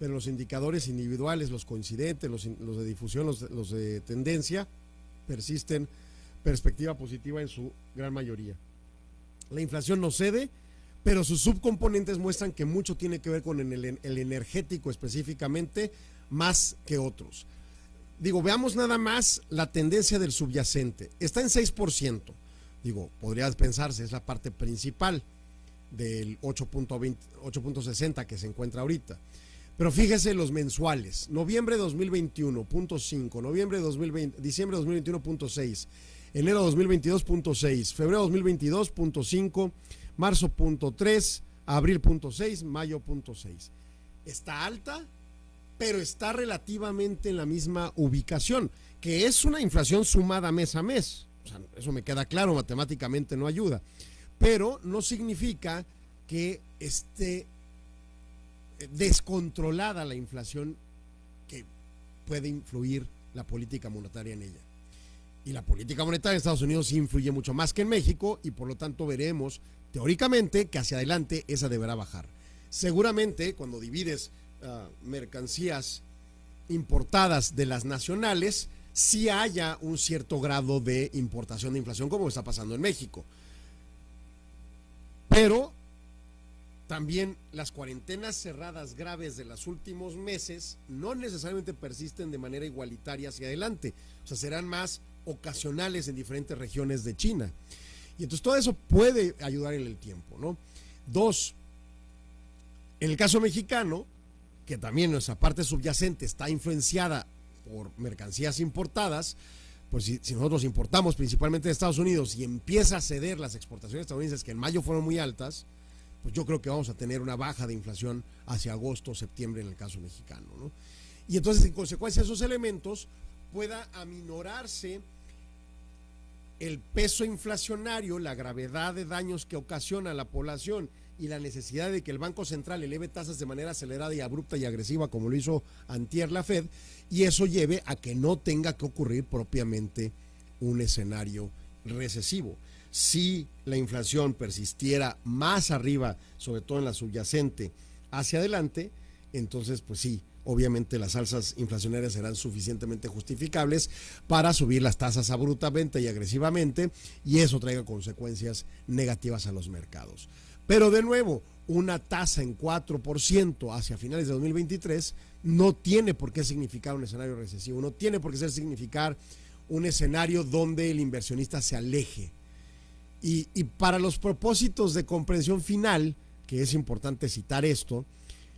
pero los indicadores individuales, los coincidentes, los, de difusión, los de tendencia, persisten perspectiva positiva en su gran mayoría. La inflación no cede, pero sus subcomponentes muestran que mucho tiene que ver con el, energético específicamente, más que otros. Digo, veamos nada más la tendencia del subyacente. Está en 6%. Digo, podría pensarse, es la parte principal del 8.60 que se encuentra ahorita. Pero fíjese los mensuales. Noviembre 2021.5, noviembre 2020, diciembre 2021.6, enero 2022.6, febrero 2022.5, marzo.3, abril.6, mayo.6. Está alta, pero está relativamente en la misma ubicación, que es una inflación sumada mes a mes. eso me queda claro, matemáticamente no ayuda. Pero no significa que esté descontrolada la inflación que puede influir la política monetaria en ella. Y la política monetaria en Estados Unidos influye mucho más que en México y por lo tanto veremos teóricamente que hacia adelante esa deberá bajar. Seguramente cuando divides ah, mercancías importadas de las nacionales, sí haya un cierto grado de importación de inflación como está pasando en México. Pero también las cuarentenas cerradas graves de los últimos meses no necesariamente persisten de manera igualitaria hacia adelante. O sea, serán más ocasionales en diferentes regiones de China. Y entonces todo eso puede ayudar en el tiempo, ¿no? Dos, en el caso mexicano, que también nuestra parte subyacente está influenciada por mercancías importadas, pues si, nosotros importamos principalmente de Estados Unidos y empieza a ceder las exportaciones estadounidenses que en mayo fueron muy altas, pues yo creo que vamos a tener una baja de inflación hacia agosto o septiembre en el caso mexicano. ¿no? Y entonces, en consecuencia, esos elementos pueda aminorarse el peso inflacionario, la gravedad de daños que ocasiona a la población y la necesidad de que el Banco Central eleve tasas de manera acelerada y abrupta y agresiva como lo hizo antier la Fed, y eso lleve a que no tenga que ocurrir propiamente un escenario recesivo. Si la inflación persistiera más arriba, sobre todo en la subyacente, hacia adelante, entonces pues sí, obviamente las alzas inflacionarias serán suficientemente justificables para subir las tasas abruptamente y agresivamente y eso traiga consecuencias negativas a los mercados. Pero de nuevo, una tasa en 4% hacia finales de 2023 no tiene por qué significar un escenario recesivo, no tiene por qué significar un escenario donde el inversionista se aleje. Y, y para los propósitos de comprensión final, que es importante citar esto,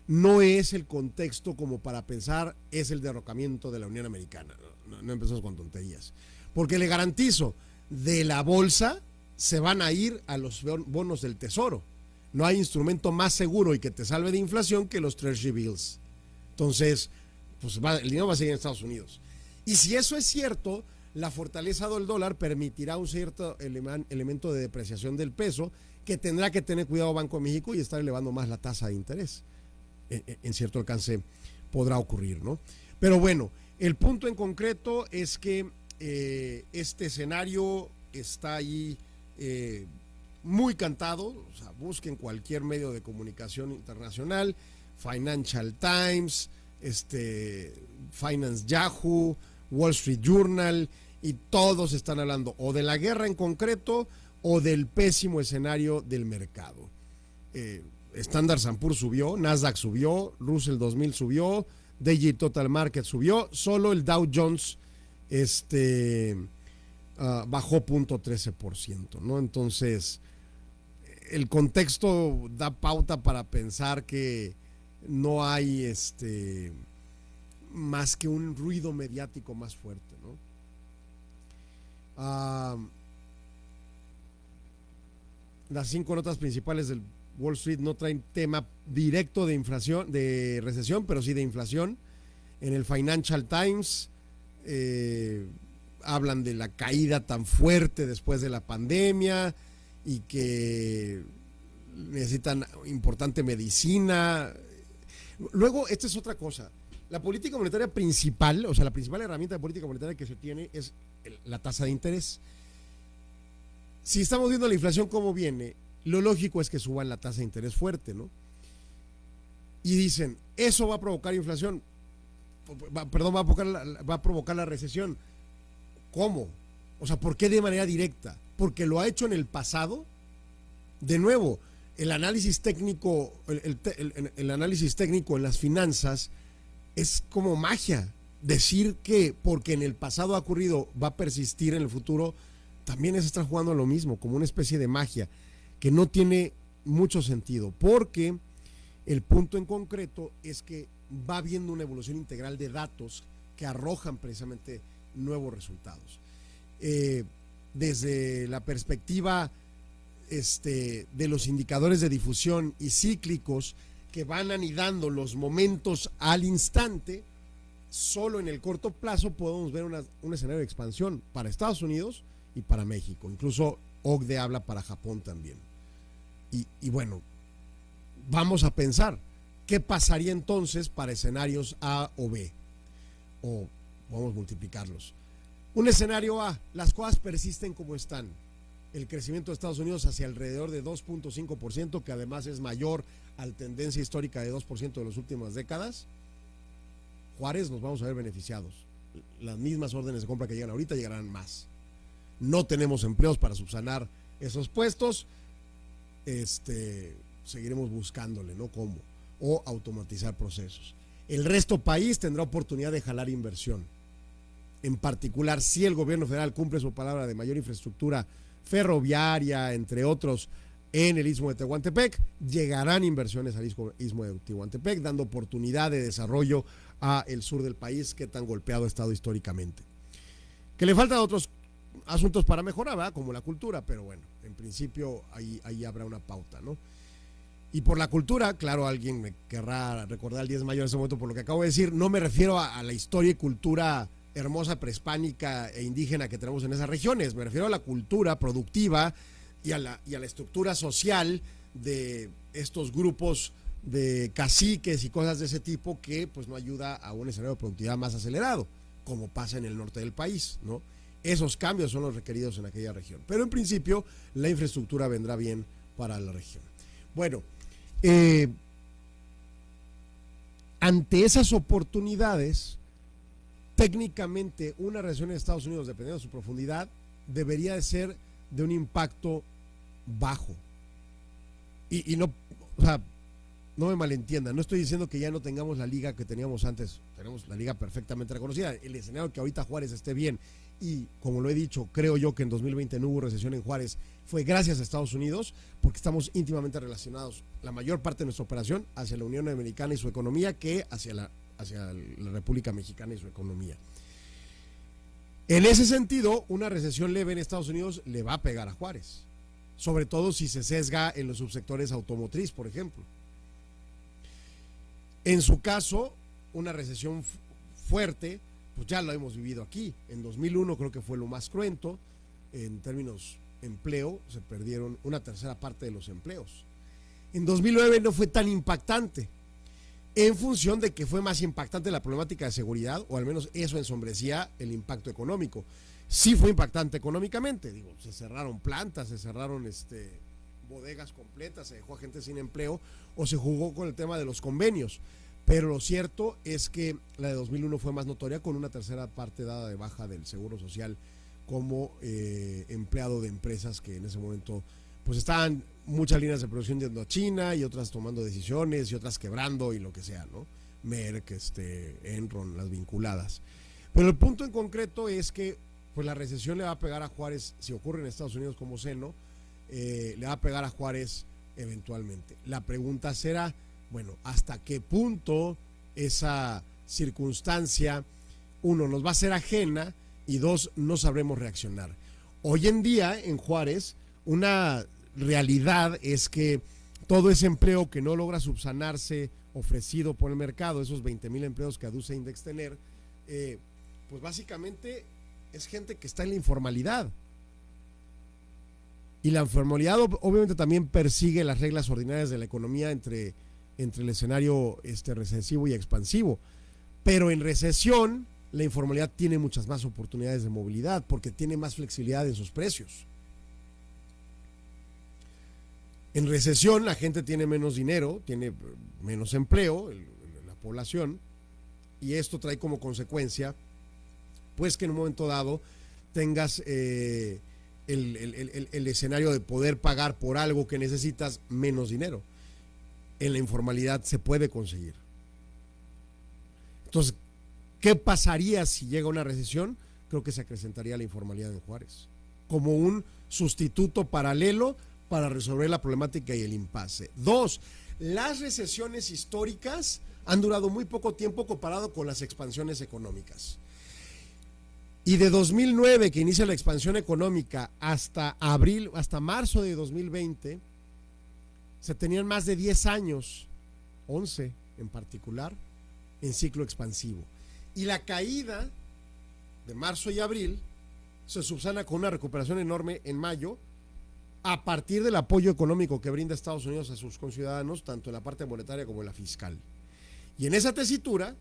no es el contexto como para pensar es el derrocamiento de la Unión Americana. No, empezamos con tonterías. Porque le garantizo, de la bolsa se van a ir a los bonos del tesoro. No hay instrumento más seguro y que te salve de inflación que los Treasury Bills. Entonces, pues el dinero va a seguir en Estados Unidos. Y si eso es cierto, la fortaleza del dólar permitirá un cierto elemento de depreciación del peso que tendrá que tener cuidado Banco de México y estar elevando más la tasa de interés. En, cierto alcance podrá ocurrir, ¿no? Pero bueno, el punto en concreto es que eh, este escenario está ahí eh, muy cantado, o sea, busquen cualquier medio de comunicación internacional, Financial Times, este, Finance Yahoo, Wall Street Journal, y todos están hablando o de la guerra en concreto o del pésimo escenario del mercado. Eh, Standard Poor's subió, Nasdaq subió, Russell 2000 subió, DJ Total Market subió, solo el Dow Jones este, uh, bajó 0.13%, ¿no? Entonces, el contexto da pauta para pensar que no hay este más que un ruido mediático más fuerte, ¿no? las cinco notas principales del Wall Street no traen tema directo de inflación, de recesión, pero sí de inflación. En el Financial Times eh, hablan de la caída tan fuerte después de la pandemia y que necesitan importante medicina. Luego, esta es otra cosa. La política monetaria principal, o sea, la principal herramienta de política monetaria que se tiene es la tasa de interés. Si estamos viendo la inflación como viene, lo lógico es que suban la tasa de interés fuerte, ¿no? Y dicen, eso va a provocar inflación, perdón, va a provocar, la, va a provocar la recesión. ¿Cómo? O sea, ¿por qué de manera directa? Porque lo ha hecho en el pasado. De nuevo, el análisis técnico, el análisis técnico en las finanzas es como magia. Decir que porque en el pasado ha ocurrido va a persistir en el futuro, también es estar jugando a lo mismo, como una especie de magia que no tiene mucho sentido, porque el punto en concreto es que va viendo una evolución integral de datos que arrojan precisamente nuevos resultados. Eh, desde la perspectiva este, de los indicadores de difusión y cíclicos que van anidando los momentos al instante, solo en el corto plazo podemos ver un escenario de expansión para Estados Unidos y para México. Incluso OCDE habla para Japón también. Y, bueno, vamos a pensar, ¿qué pasaría entonces para escenarios A o B? O vamos a multiplicarlos. Un escenario A, las cosas persisten como están. El crecimiento de Estados Unidos hacia alrededor de 2.5%, que además es mayor a la tendencia histórica de 2% de las últimas décadas. Juárez nos vamos a ver beneficiados. Las mismas órdenes de compra que llegan ahorita llegarán más. No tenemos empleos para subsanar esos puestos este, seguiremos buscándole, ¿no? ¿Cómo? O automatizar procesos. El resto país tendrá oportunidad de jalar inversión. En particular, si el gobierno federal cumple su palabra de mayor infraestructura ferroviaria, entre otros, en el istmo de Tehuantepec, llegarán inversiones al istmo de Tehuantepec, dando oportunidad de desarrollo a el sur del país que tan golpeado ha estado históricamente. Que le faltan otros asuntos para mejorar, ¿verdad? Como la cultura, pero bueno, en principio ahí, ahí habrá una pauta, ¿no? Y por la cultura, claro, alguien me querrá recordar el 10 de mayo en ese momento por lo que acabo de decir, no me refiero a, la historia y cultura hermosa prehispánica e indígena que tenemos en esas regiones. Me refiero a la cultura productiva y a la, y a la estructura social de estos grupos de caciques y cosas de ese tipo que pues no ayuda a un escenario de productividad más acelerado, como pasa en el norte del país, ¿no? Esos cambios son los requeridos en aquella región. Pero en principio la infraestructura vendrá bien para la región. Bueno, eh, ante esas oportunidades, técnicamente una recesión en Estados Unidos, dependiendo de su profundidad, debería de ser de un impacto bajo. Y, y no, o sea, no me malentiendan, no estoy diciendo que ya no tengamos la liga que teníamos antes, tenemos la liga perfectamente reconocida. El escenario que ahorita Juárez esté bien y como lo he dicho, creo yo que en 2020 no hubo recesión en Juárez, fue gracias a Estados Unidos, porque estamos íntimamente relacionados, la mayor parte de nuestra operación hacia la Unión Americana y su economía que hacia la, hacia la República Mexicana y su economía. En ese sentido, una recesión leve en Estados Unidos le va a pegar a Juárez, sobre todo si se sesga en los subsectores automotriz, por ejemplo. En su caso, una recesión fuerte, pues ya lo hemos vivido aquí. En 2001 creo que fue lo más cruento. En términos empleo, se perdieron una tercera parte de los empleos. En 2009 no fue tan impactante, en función de que fue más impactante la problemática de seguridad, o al menos eso ensombrecía el impacto económico. Sí fue impactante económicamente, digo, se cerraron plantas, se cerraron este, bodegas completas, se dejó a gente sin empleo, o se jugó con el tema de los convenios. Pero lo cierto es que la de 2001 fue más notoria con una tercera parte dada de baja del Seguro Social como eh, empleado de empresas que en ese momento pues estaban muchas líneas de producción yendo a China y otras tomando decisiones y otras quebrando y lo que sea, ¿no? Merck, este, Enron, las vinculadas. Pero el punto en concreto es que pues la recesión le va a pegar a Juárez, si ocurre en Estados Unidos como seno, eh, le va a pegar a Juárez eventualmente. La pregunta será, bueno, ¿hasta qué punto esa circunstancia, uno, nos va a ser ajena y dos, no sabremos reaccionar? Hoy en día en Juárez, una realidad es que todo ese empleo que no logra subsanarse ofrecido por el mercado, esos 20 mil empleos que aduce Index tener, eh, pues básicamente es gente que está en la informalidad. Y la informalidad obviamente también persigue las reglas ordinarias de la economía entre entre el escenario este, recesivo y expansivo. Pero en recesión, la informalidad tiene muchas más oportunidades de movilidad porque tiene más flexibilidad en sus precios. En recesión, la gente tiene menos dinero, tiene menos empleo, la población, y esto trae como consecuencia, pues que en un momento dado tengas eh, el, el escenario de poder pagar por algo que necesitas menos dinero en la informalidad se puede conseguir. Entonces, ¿qué pasaría si llega una recesión? Creo que se acrecentaría la informalidad en Juárez, como un sustituto paralelo para resolver la problemática y el impasse. Dos, las recesiones históricas han durado muy poco tiempo comparado con las expansiones económicas. Y de 2009, que inicia la expansión económica, hasta abril, hasta marzo de 2020, se tenían más de 10 años, 11 en particular, en ciclo expansivo. Y la caída de marzo y abril se subsana con una recuperación enorme en mayo a partir del apoyo económico que brinda Estados Unidos a sus conciudadanos, tanto en la parte monetaria como en la fiscal. Y en esa tesitura,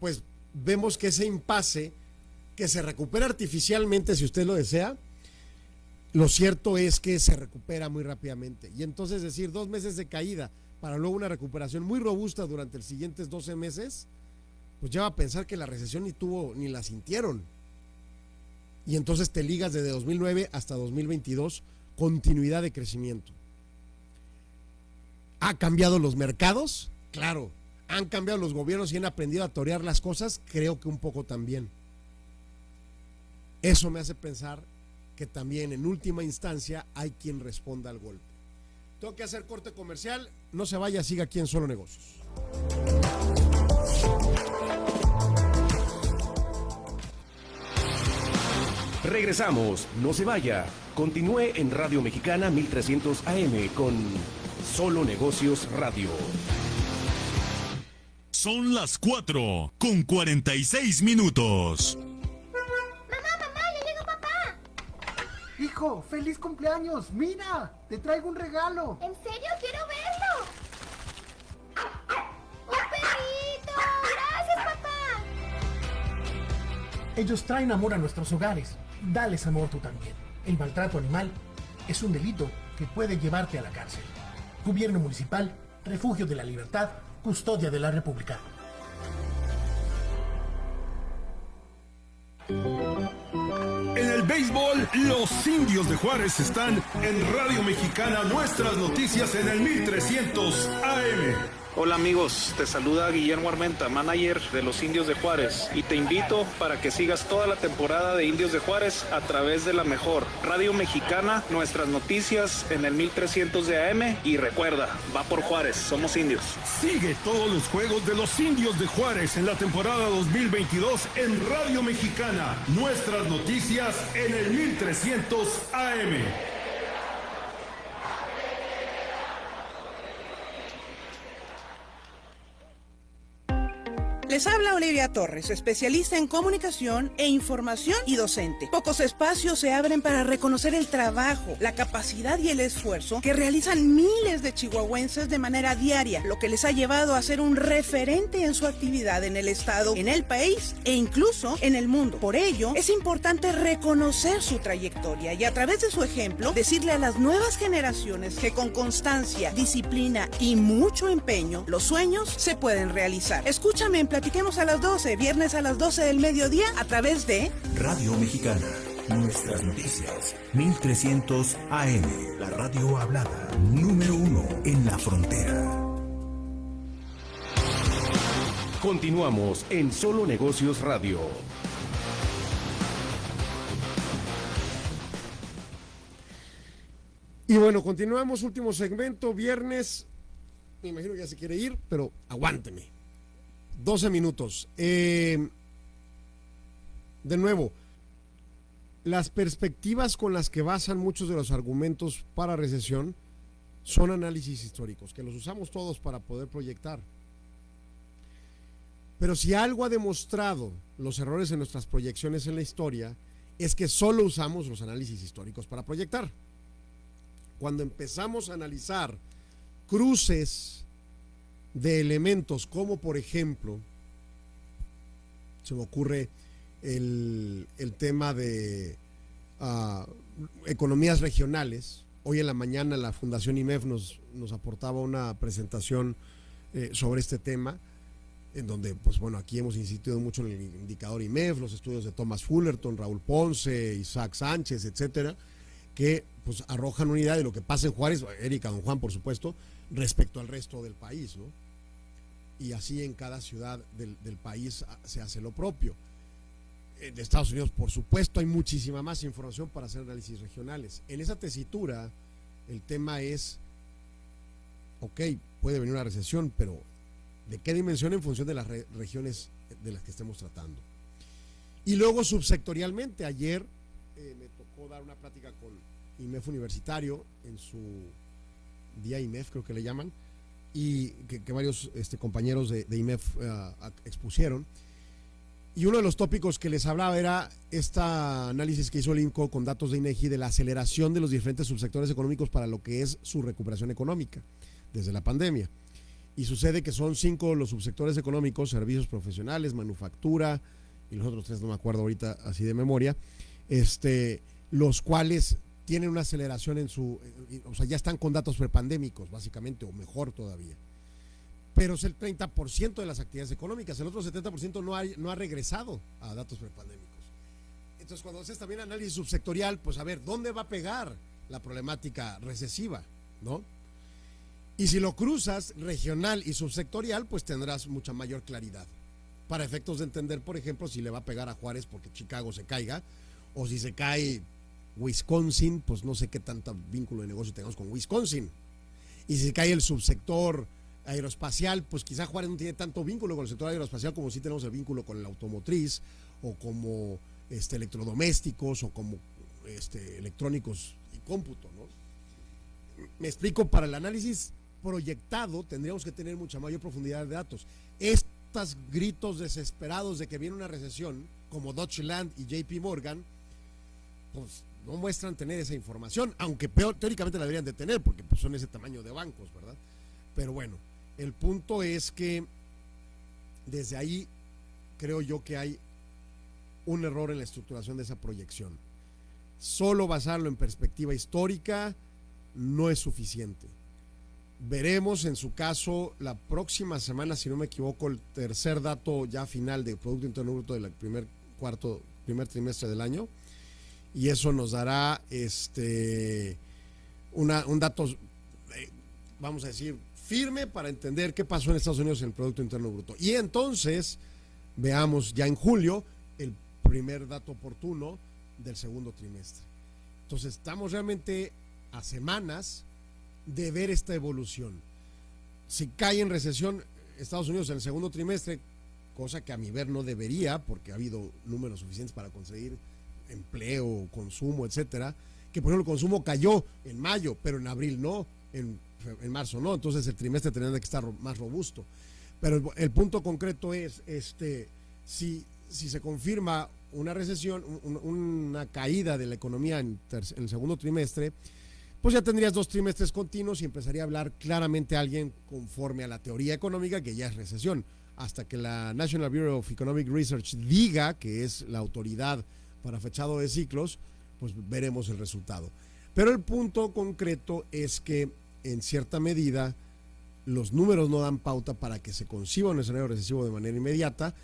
pues vemos que ese impasse que se recupera artificialmente, si usted lo desea, lo cierto es que se recupera muy rápidamente. Y entonces decir dos meses de caída para luego una recuperación muy robusta durante los siguientes 12 meses, pues lleva a pensar que la recesión ni tuvo ni la sintieron. Y entonces te ligas desde 2009 hasta 2022 continuidad de crecimiento. ¿Ha cambiado los mercados? Claro. ¿Han cambiado los gobiernos y han aprendido a torear las cosas? Creo que un poco también. Eso me hace pensar que también en última instancia hay quien responda al golpe. Tengo que hacer corte comercial, no se vaya, siga aquí en Solo Negocios. Regresamos, no se vaya. Continúe en Radio Mexicana 1300 AM con Solo Negocios Radio. Son las 4 con 46 minutos. Hijo, feliz cumpleaños. Mira, te traigo un regalo. ¿En serio? Quiero verlo. ¡Un perrito! Gracias, papá. Ellos traen amor a nuestros hogares. Dales amor tú también. El maltrato animal es un delito que puede llevarte a la cárcel. Gobierno Municipal, Refugio de la Libertad, Custodia de la República. En el béisbol, los indios de Juárez están en Radio Mexicana, nuestras noticias en el 1300 AM. Hola amigos, te saluda Guillermo Armenta, manager de los Indios de Juárez, y te invito para que sigas toda la temporada de Indios de Juárez a través de la mejor Radio Mexicana, nuestras noticias en el 1300 de AM y recuerda, va por Juárez, somos indios. Sigue todos los juegos de los Indios de Juárez en la temporada 2022 en Radio Mexicana, nuestras noticias en el 1300 AM. Les habla Olivia Torres, especialista en comunicación e información y docente. Pocos espacios se abren para reconocer el trabajo, la capacidad y el esfuerzo que realizan miles de chihuahuenses de manera diaria, lo que les ha llevado a ser un referente en su actividad en el Estado, en el país e incluso en el mundo. Por ello, es importante reconocer su trayectoria y a través de su ejemplo decirle a las nuevas generaciones que con constancia, disciplina y mucho empeño, los sueños se pueden realizar. Escúchame en Platiquemos a las 12, viernes a las 12 del mediodía a través de Radio Mexicana. Nuestras noticias. 1300 AM. La radio hablada. Número uno en la frontera. Continuamos en Solo Negocios Radio. Y bueno, continuamos, último segmento, viernes. Me imagino que ya se quiere ir, pero aguánteme. 12 minutos. Eh, de nuevo, las perspectivas con las que basan muchos de los argumentos para recesión son análisis históricos, que los usamos todos para poder proyectar. Pero si algo ha demostrado los errores en nuestras proyecciones en la historia, es que solo usamos los análisis históricos para proyectar. Cuando empezamos a analizar cruces de elementos como por ejemplo, se me ocurre el, el tema de uh, economías regionales. Hoy en la mañana la Fundación IMEF nos, nos aportaba una presentación eh, sobre este tema, en donde, pues bueno, aquí hemos insistido mucho en el indicador IMEF, los estudios de Thomas Fullerton, Raúl Ponce, Isaac Sánchez, etcétera, que pues arrojan una idea de lo que pasa en Juárez, Erika, don Juan, por supuesto, respecto al resto del país, ¿no? Y así en cada ciudad del, del país se hace lo propio. En Estados Unidos, por supuesto, hay muchísima más información para hacer análisis regionales. En esa tesitura, el tema es, ok, puede venir una recesión, pero ¿de qué dimensión en función de las re regiones de las que estemos tratando? Y luego subsectorialmente, ayer eh, me tocó dar una plática con IMEF Universitario en su día IMEF, creo que le llaman, y que, varios este, compañeros de, IMEF uh, expusieron. Y uno de los tópicos que les hablaba era este análisis que hizo el INCO con datos de INEGI de la aceleración de los diferentes subsectores económicos para lo que es su recuperación económica desde la pandemia. Y sucede que son cinco los subsectores económicos, servicios profesionales, manufactura, y los otros tres no me acuerdo ahorita así de memoria, este, los cuales tienen una aceleración en su, o sea, ya están con datos prepandémicos, básicamente, o mejor todavía. Pero es el 30% de las actividades económicas, el otro 70% no ha, no ha regresado a datos prepandémicos. Entonces, cuando haces también análisis subsectorial, pues a ver, ¿dónde va a pegar la problemática recesiva? ¿No? Y si lo cruzas regional y subsectorial, pues tendrás mucha mayor claridad. Para efectos de entender, por ejemplo, si le va a pegar a Juárez porque Chicago se caiga, o si se cae Wisconsin, pues no sé qué tanto vínculo de negocio tengamos con Wisconsin. Y si cae el subsector aeroespacial, pues quizá Juárez no tiene tanto vínculo con el sector aeroespacial como sí tenemos el vínculo con el automotriz o como este, electrodomésticos o como este, electrónicos y cómputo. ¿no? Me explico, para el análisis proyectado tendríamos que tener mucha mayor profundidad de datos. Estos gritos desesperados de que viene una recesión, como Deutsche Land y JP Morgan, pues no muestran tener esa información, aunque peor, teóricamente la deberían de tener, porque pues, son ese tamaño de bancos, ¿verdad? Pero bueno, el punto es que desde ahí creo yo que hay un error en la estructuración de esa proyección. Solo basarlo en perspectiva histórica no es suficiente. Veremos en su caso la próxima semana, si no me equivoco, el tercer dato ya final de Producto Interno Bruto del primer cuarto, primer trimestre del año. Y eso nos dará este un dato, eh, vamos a decir, firme para entender qué pasó en Estados Unidos en el Producto Interno Bruto. Y entonces veamos ya en julio el primer dato oportuno del segundo trimestre. Entonces estamos realmente a semanas de ver esta evolución. Si cae en recesión Estados Unidos en el segundo trimestre, cosa que a mi ver no debería, porque ha habido números suficientes para conseguir empleo, consumo, etcétera, que por ejemplo el consumo cayó en mayo, pero en abril no, en, en marzo no, entonces el trimestre tendría que estar más robusto. Pero el, punto concreto es, este, si, si se confirma una recesión, un, una caída de la economía en, en, el segundo trimestre, pues ya tendrías dos trimestres continuos y empezaría a hablar claramente alguien conforme a la teoría económica que ya es recesión. Hasta que la National Bureau of Economic Research diga que es la autoridad para fechado de ciclos, pues veremos el resultado. Pero el punto concreto es que en cierta medida los números no dan pauta para que se conciba un escenario recesivo de manera inmediata.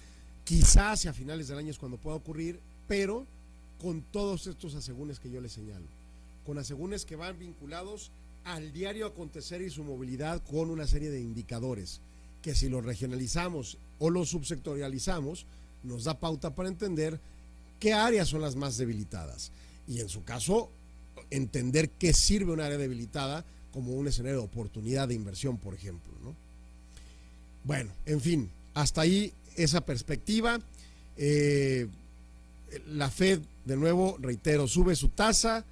Quizás hacia finales del año es cuando pueda ocurrir, pero con todos estos asegúnes que yo les señalo. Con asegúnes que van vinculados al diario acontecer y su movilidad con una serie de indicadores que si los regionalizamos o los subsectorializamos, nos da pauta para entender qué áreas son las más debilitadas. Y en su caso, entender qué sirve un área debilitada como un escenario de oportunidad de inversión, por ejemplo. ¿no? Bueno, en fin, hasta ahí esa perspectiva. Eh, la Fed, de nuevo, reitero, sube su tasa.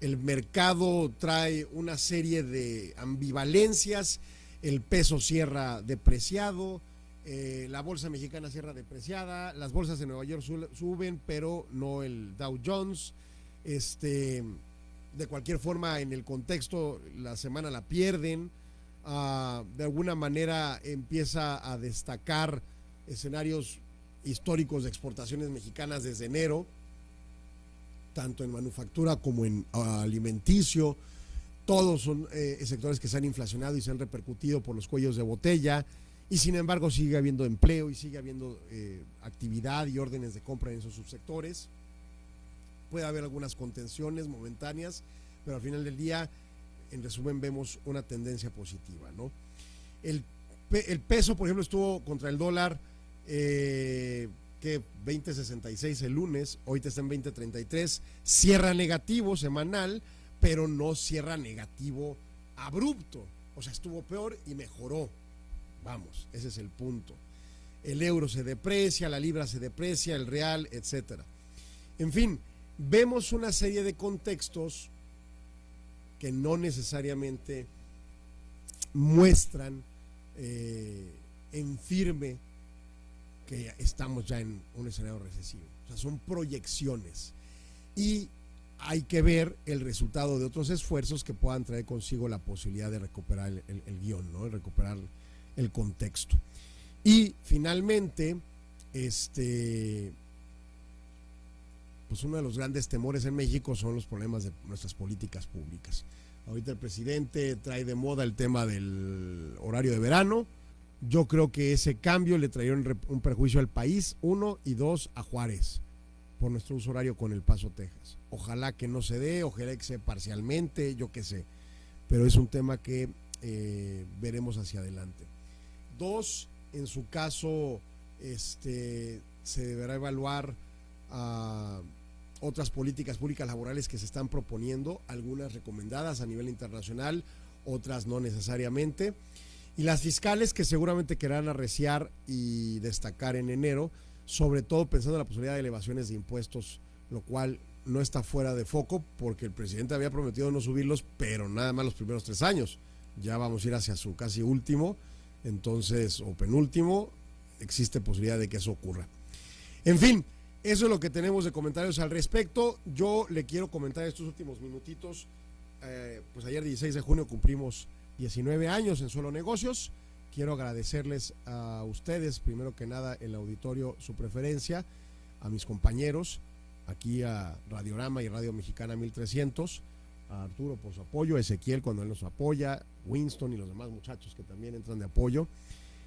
El mercado trae una serie de ambivalencias. El peso cierra depreciado. Eh, la bolsa mexicana cierra depreciada. Las bolsas de Nueva York suben, pero no el Dow Jones. Este de cualquier forma en el contexto la semana la pierden, uh, de alguna manera empieza a destacar escenarios históricos de exportaciones mexicanas desde enero, tanto en manufactura como en uh, alimenticio, todos son eh, sectores que se han inflacionado y se han repercutido por los cuellos de botella, y sin embargo sigue habiendo empleo y sigue habiendo eh, actividad y órdenes de compra en esos subsectores puede haber algunas contenciones momentáneas, pero al final del día, en resumen, vemos una tendencia positiva. ¿no? El, el peso, por ejemplo, estuvo contra el dólar eh, que 20.66 el lunes, hoy está en 20.33, cierra negativo semanal, pero no cierra negativo abrupto. O sea, estuvo peor y mejoró. Vamos, ese es el punto. El euro se deprecia, la libra se deprecia, el real, etcétera. En fin, vemos una serie de contextos que no necesariamente muestran eh, en firme que estamos ya en un escenario recesivo. O sea, son proyecciones. Y hay que ver el resultado de otros esfuerzos que puedan traer consigo la posibilidad de recuperar el, guion, ¿no? recuperar el contexto. Y finalmente, este, pues uno de los grandes temores en México son los problemas de nuestras políticas públicas. Ahorita el presidente trae de moda el tema del horario de verano. Yo creo que ese cambio le traería un, perjuicio al país, uno, y dos, a Juárez, por nuestro uso horario con El Paso, Texas. Ojalá que no se dé, ojalá que sea parcialmente, yo qué sé. Pero es un tema que eh, veremos hacia adelante. Dos, en su caso, este, se deberá evaluar otras políticas públicas laborales que se están proponiendo, algunas recomendadas a nivel internacional, otras no necesariamente. Y las fiscales que seguramente querrán arreciar y destacar en enero, sobre todo pensando en la posibilidad de elevaciones de impuestos, lo cual no está fuera de foco porque el presidente había prometido no subirlos, pero nada más los primeros tres años. Ya vamos a ir hacia su casi último, entonces, o penúltimo, existe posibilidad de que eso ocurra. En fin, eso es lo que tenemos de comentarios al respecto. Yo le quiero comentar estos últimos minutitos. Eh, pues ayer 16 de junio cumplimos 19 años en Solo Negocios. Quiero agradecerles a ustedes, primero que nada, el auditorio, su preferencia, a mis compañeros, aquí a Radiorama y Radio Mexicana 1300, a Arturo por su apoyo, a Ezequiel cuando él nos apoya, Winston y los demás muchachos que también entran de apoyo,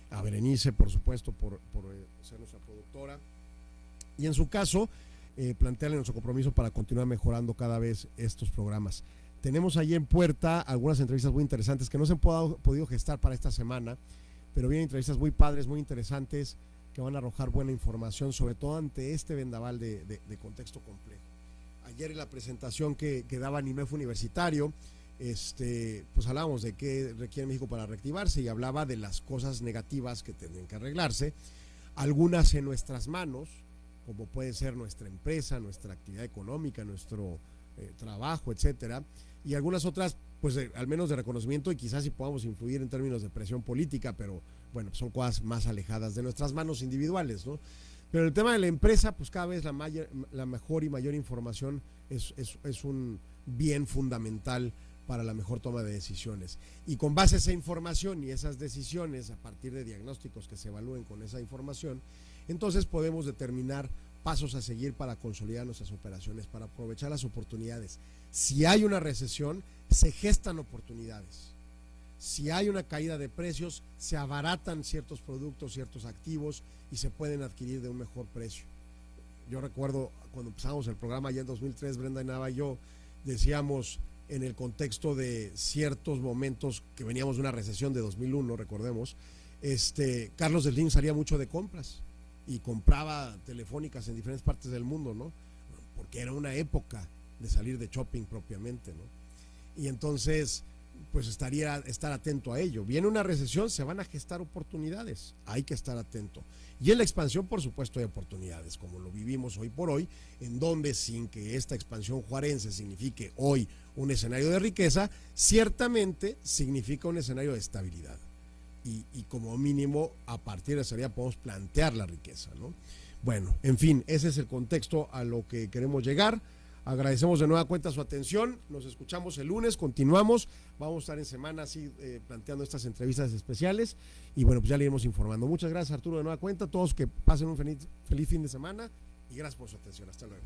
a Berenice, por supuesto, por, eh, ser nuestra productora. Y en su caso, eh, plantearle nuestro compromiso para continuar mejorando cada vez estos programas. Tenemos ahí en puerta algunas entrevistas muy interesantes que no se han podido gestar para esta semana, pero vienen entrevistas muy padres, muy interesantes, que van a arrojar buena información, sobre todo ante este vendaval de, contexto complejo. Ayer en la presentación que, daba NIMEF Universitario, este, pues hablábamos de qué requiere México para reactivarse y hablaba de las cosas negativas que tienen que arreglarse, algunas en nuestras manos, como puede ser nuestra empresa, nuestra actividad económica, nuestro eh, trabajo, etcétera, y algunas otras, pues al menos de reconocimiento y quizás si podamos influir en términos de presión política, pero bueno, son cosas más alejadas de nuestras manos individuales, ¿no? Pero el tema de la empresa, pues cada vez la, mayor, la mejor y mayor información es, es, un bien fundamental para la mejor toma de decisiones. Y con base a esa información y esas decisiones, a partir de diagnósticos que se evalúen con esa información, entonces podemos determinar pasos a seguir para consolidar nuestras operaciones, para aprovechar las oportunidades. Si hay una recesión, se gestan oportunidades. Si hay una caída de precios, se abaratan ciertos productos, ciertos activos y se pueden adquirir de un mejor precio. Yo recuerdo cuando empezamos el programa ya en 2003, Brenda y Nava y yo decíamos en el contexto de ciertos momentos que veníamos de una recesión de 2001, recordemos, este, Carlos Slim salía mucho de compras y compraba telefónicas en diferentes partes del mundo, ¿no? Porque era una época de salir de shopping propiamente, ¿no? Y entonces, pues estaría estar atento a ello. Viene una recesión, se van a gestar oportunidades, hay que estar atento. Y en la expansión, por supuesto, hay oportunidades, como lo vivimos hoy por hoy, en donde sin que esta expansión juarense signifique hoy un escenario de riqueza, ciertamente significa un escenario de estabilidad y, como mínimo a partir de esa área podemos plantear la riqueza. ¿no? Bueno, en fin, ese es el contexto a lo que queremos llegar. Agradecemos de nueva cuenta su atención. Nos escuchamos el lunes, continuamos. Vamos a estar en semana así eh, planteando estas entrevistas especiales. Y bueno, pues ya le iremos informando. Muchas gracias, Arturo, de nueva cuenta. Todos que pasen un feliz, feliz fin de semana y gracias por su atención. Hasta luego.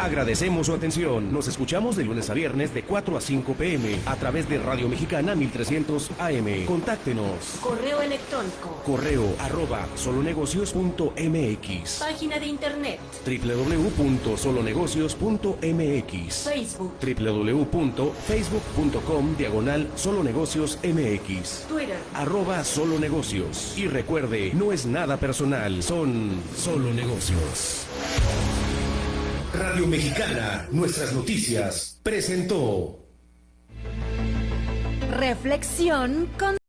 Agradecemos su atención. Nos escuchamos de lunes a viernes de 4 a 5 pm a través de Radio Mexicana 1300 AM. Contáctenos. Correo electrónico. Correo arroba solonegocios.mx. Página de internet. www.solonegocios.mx. Facebook. www.facebook.com diagonal solonegocios mx. Twitter. Arroba solonegocios. Y recuerde, no es nada personal, son solo negocios. Radio Mexicana, nuestras noticias, presentó. Reflexión con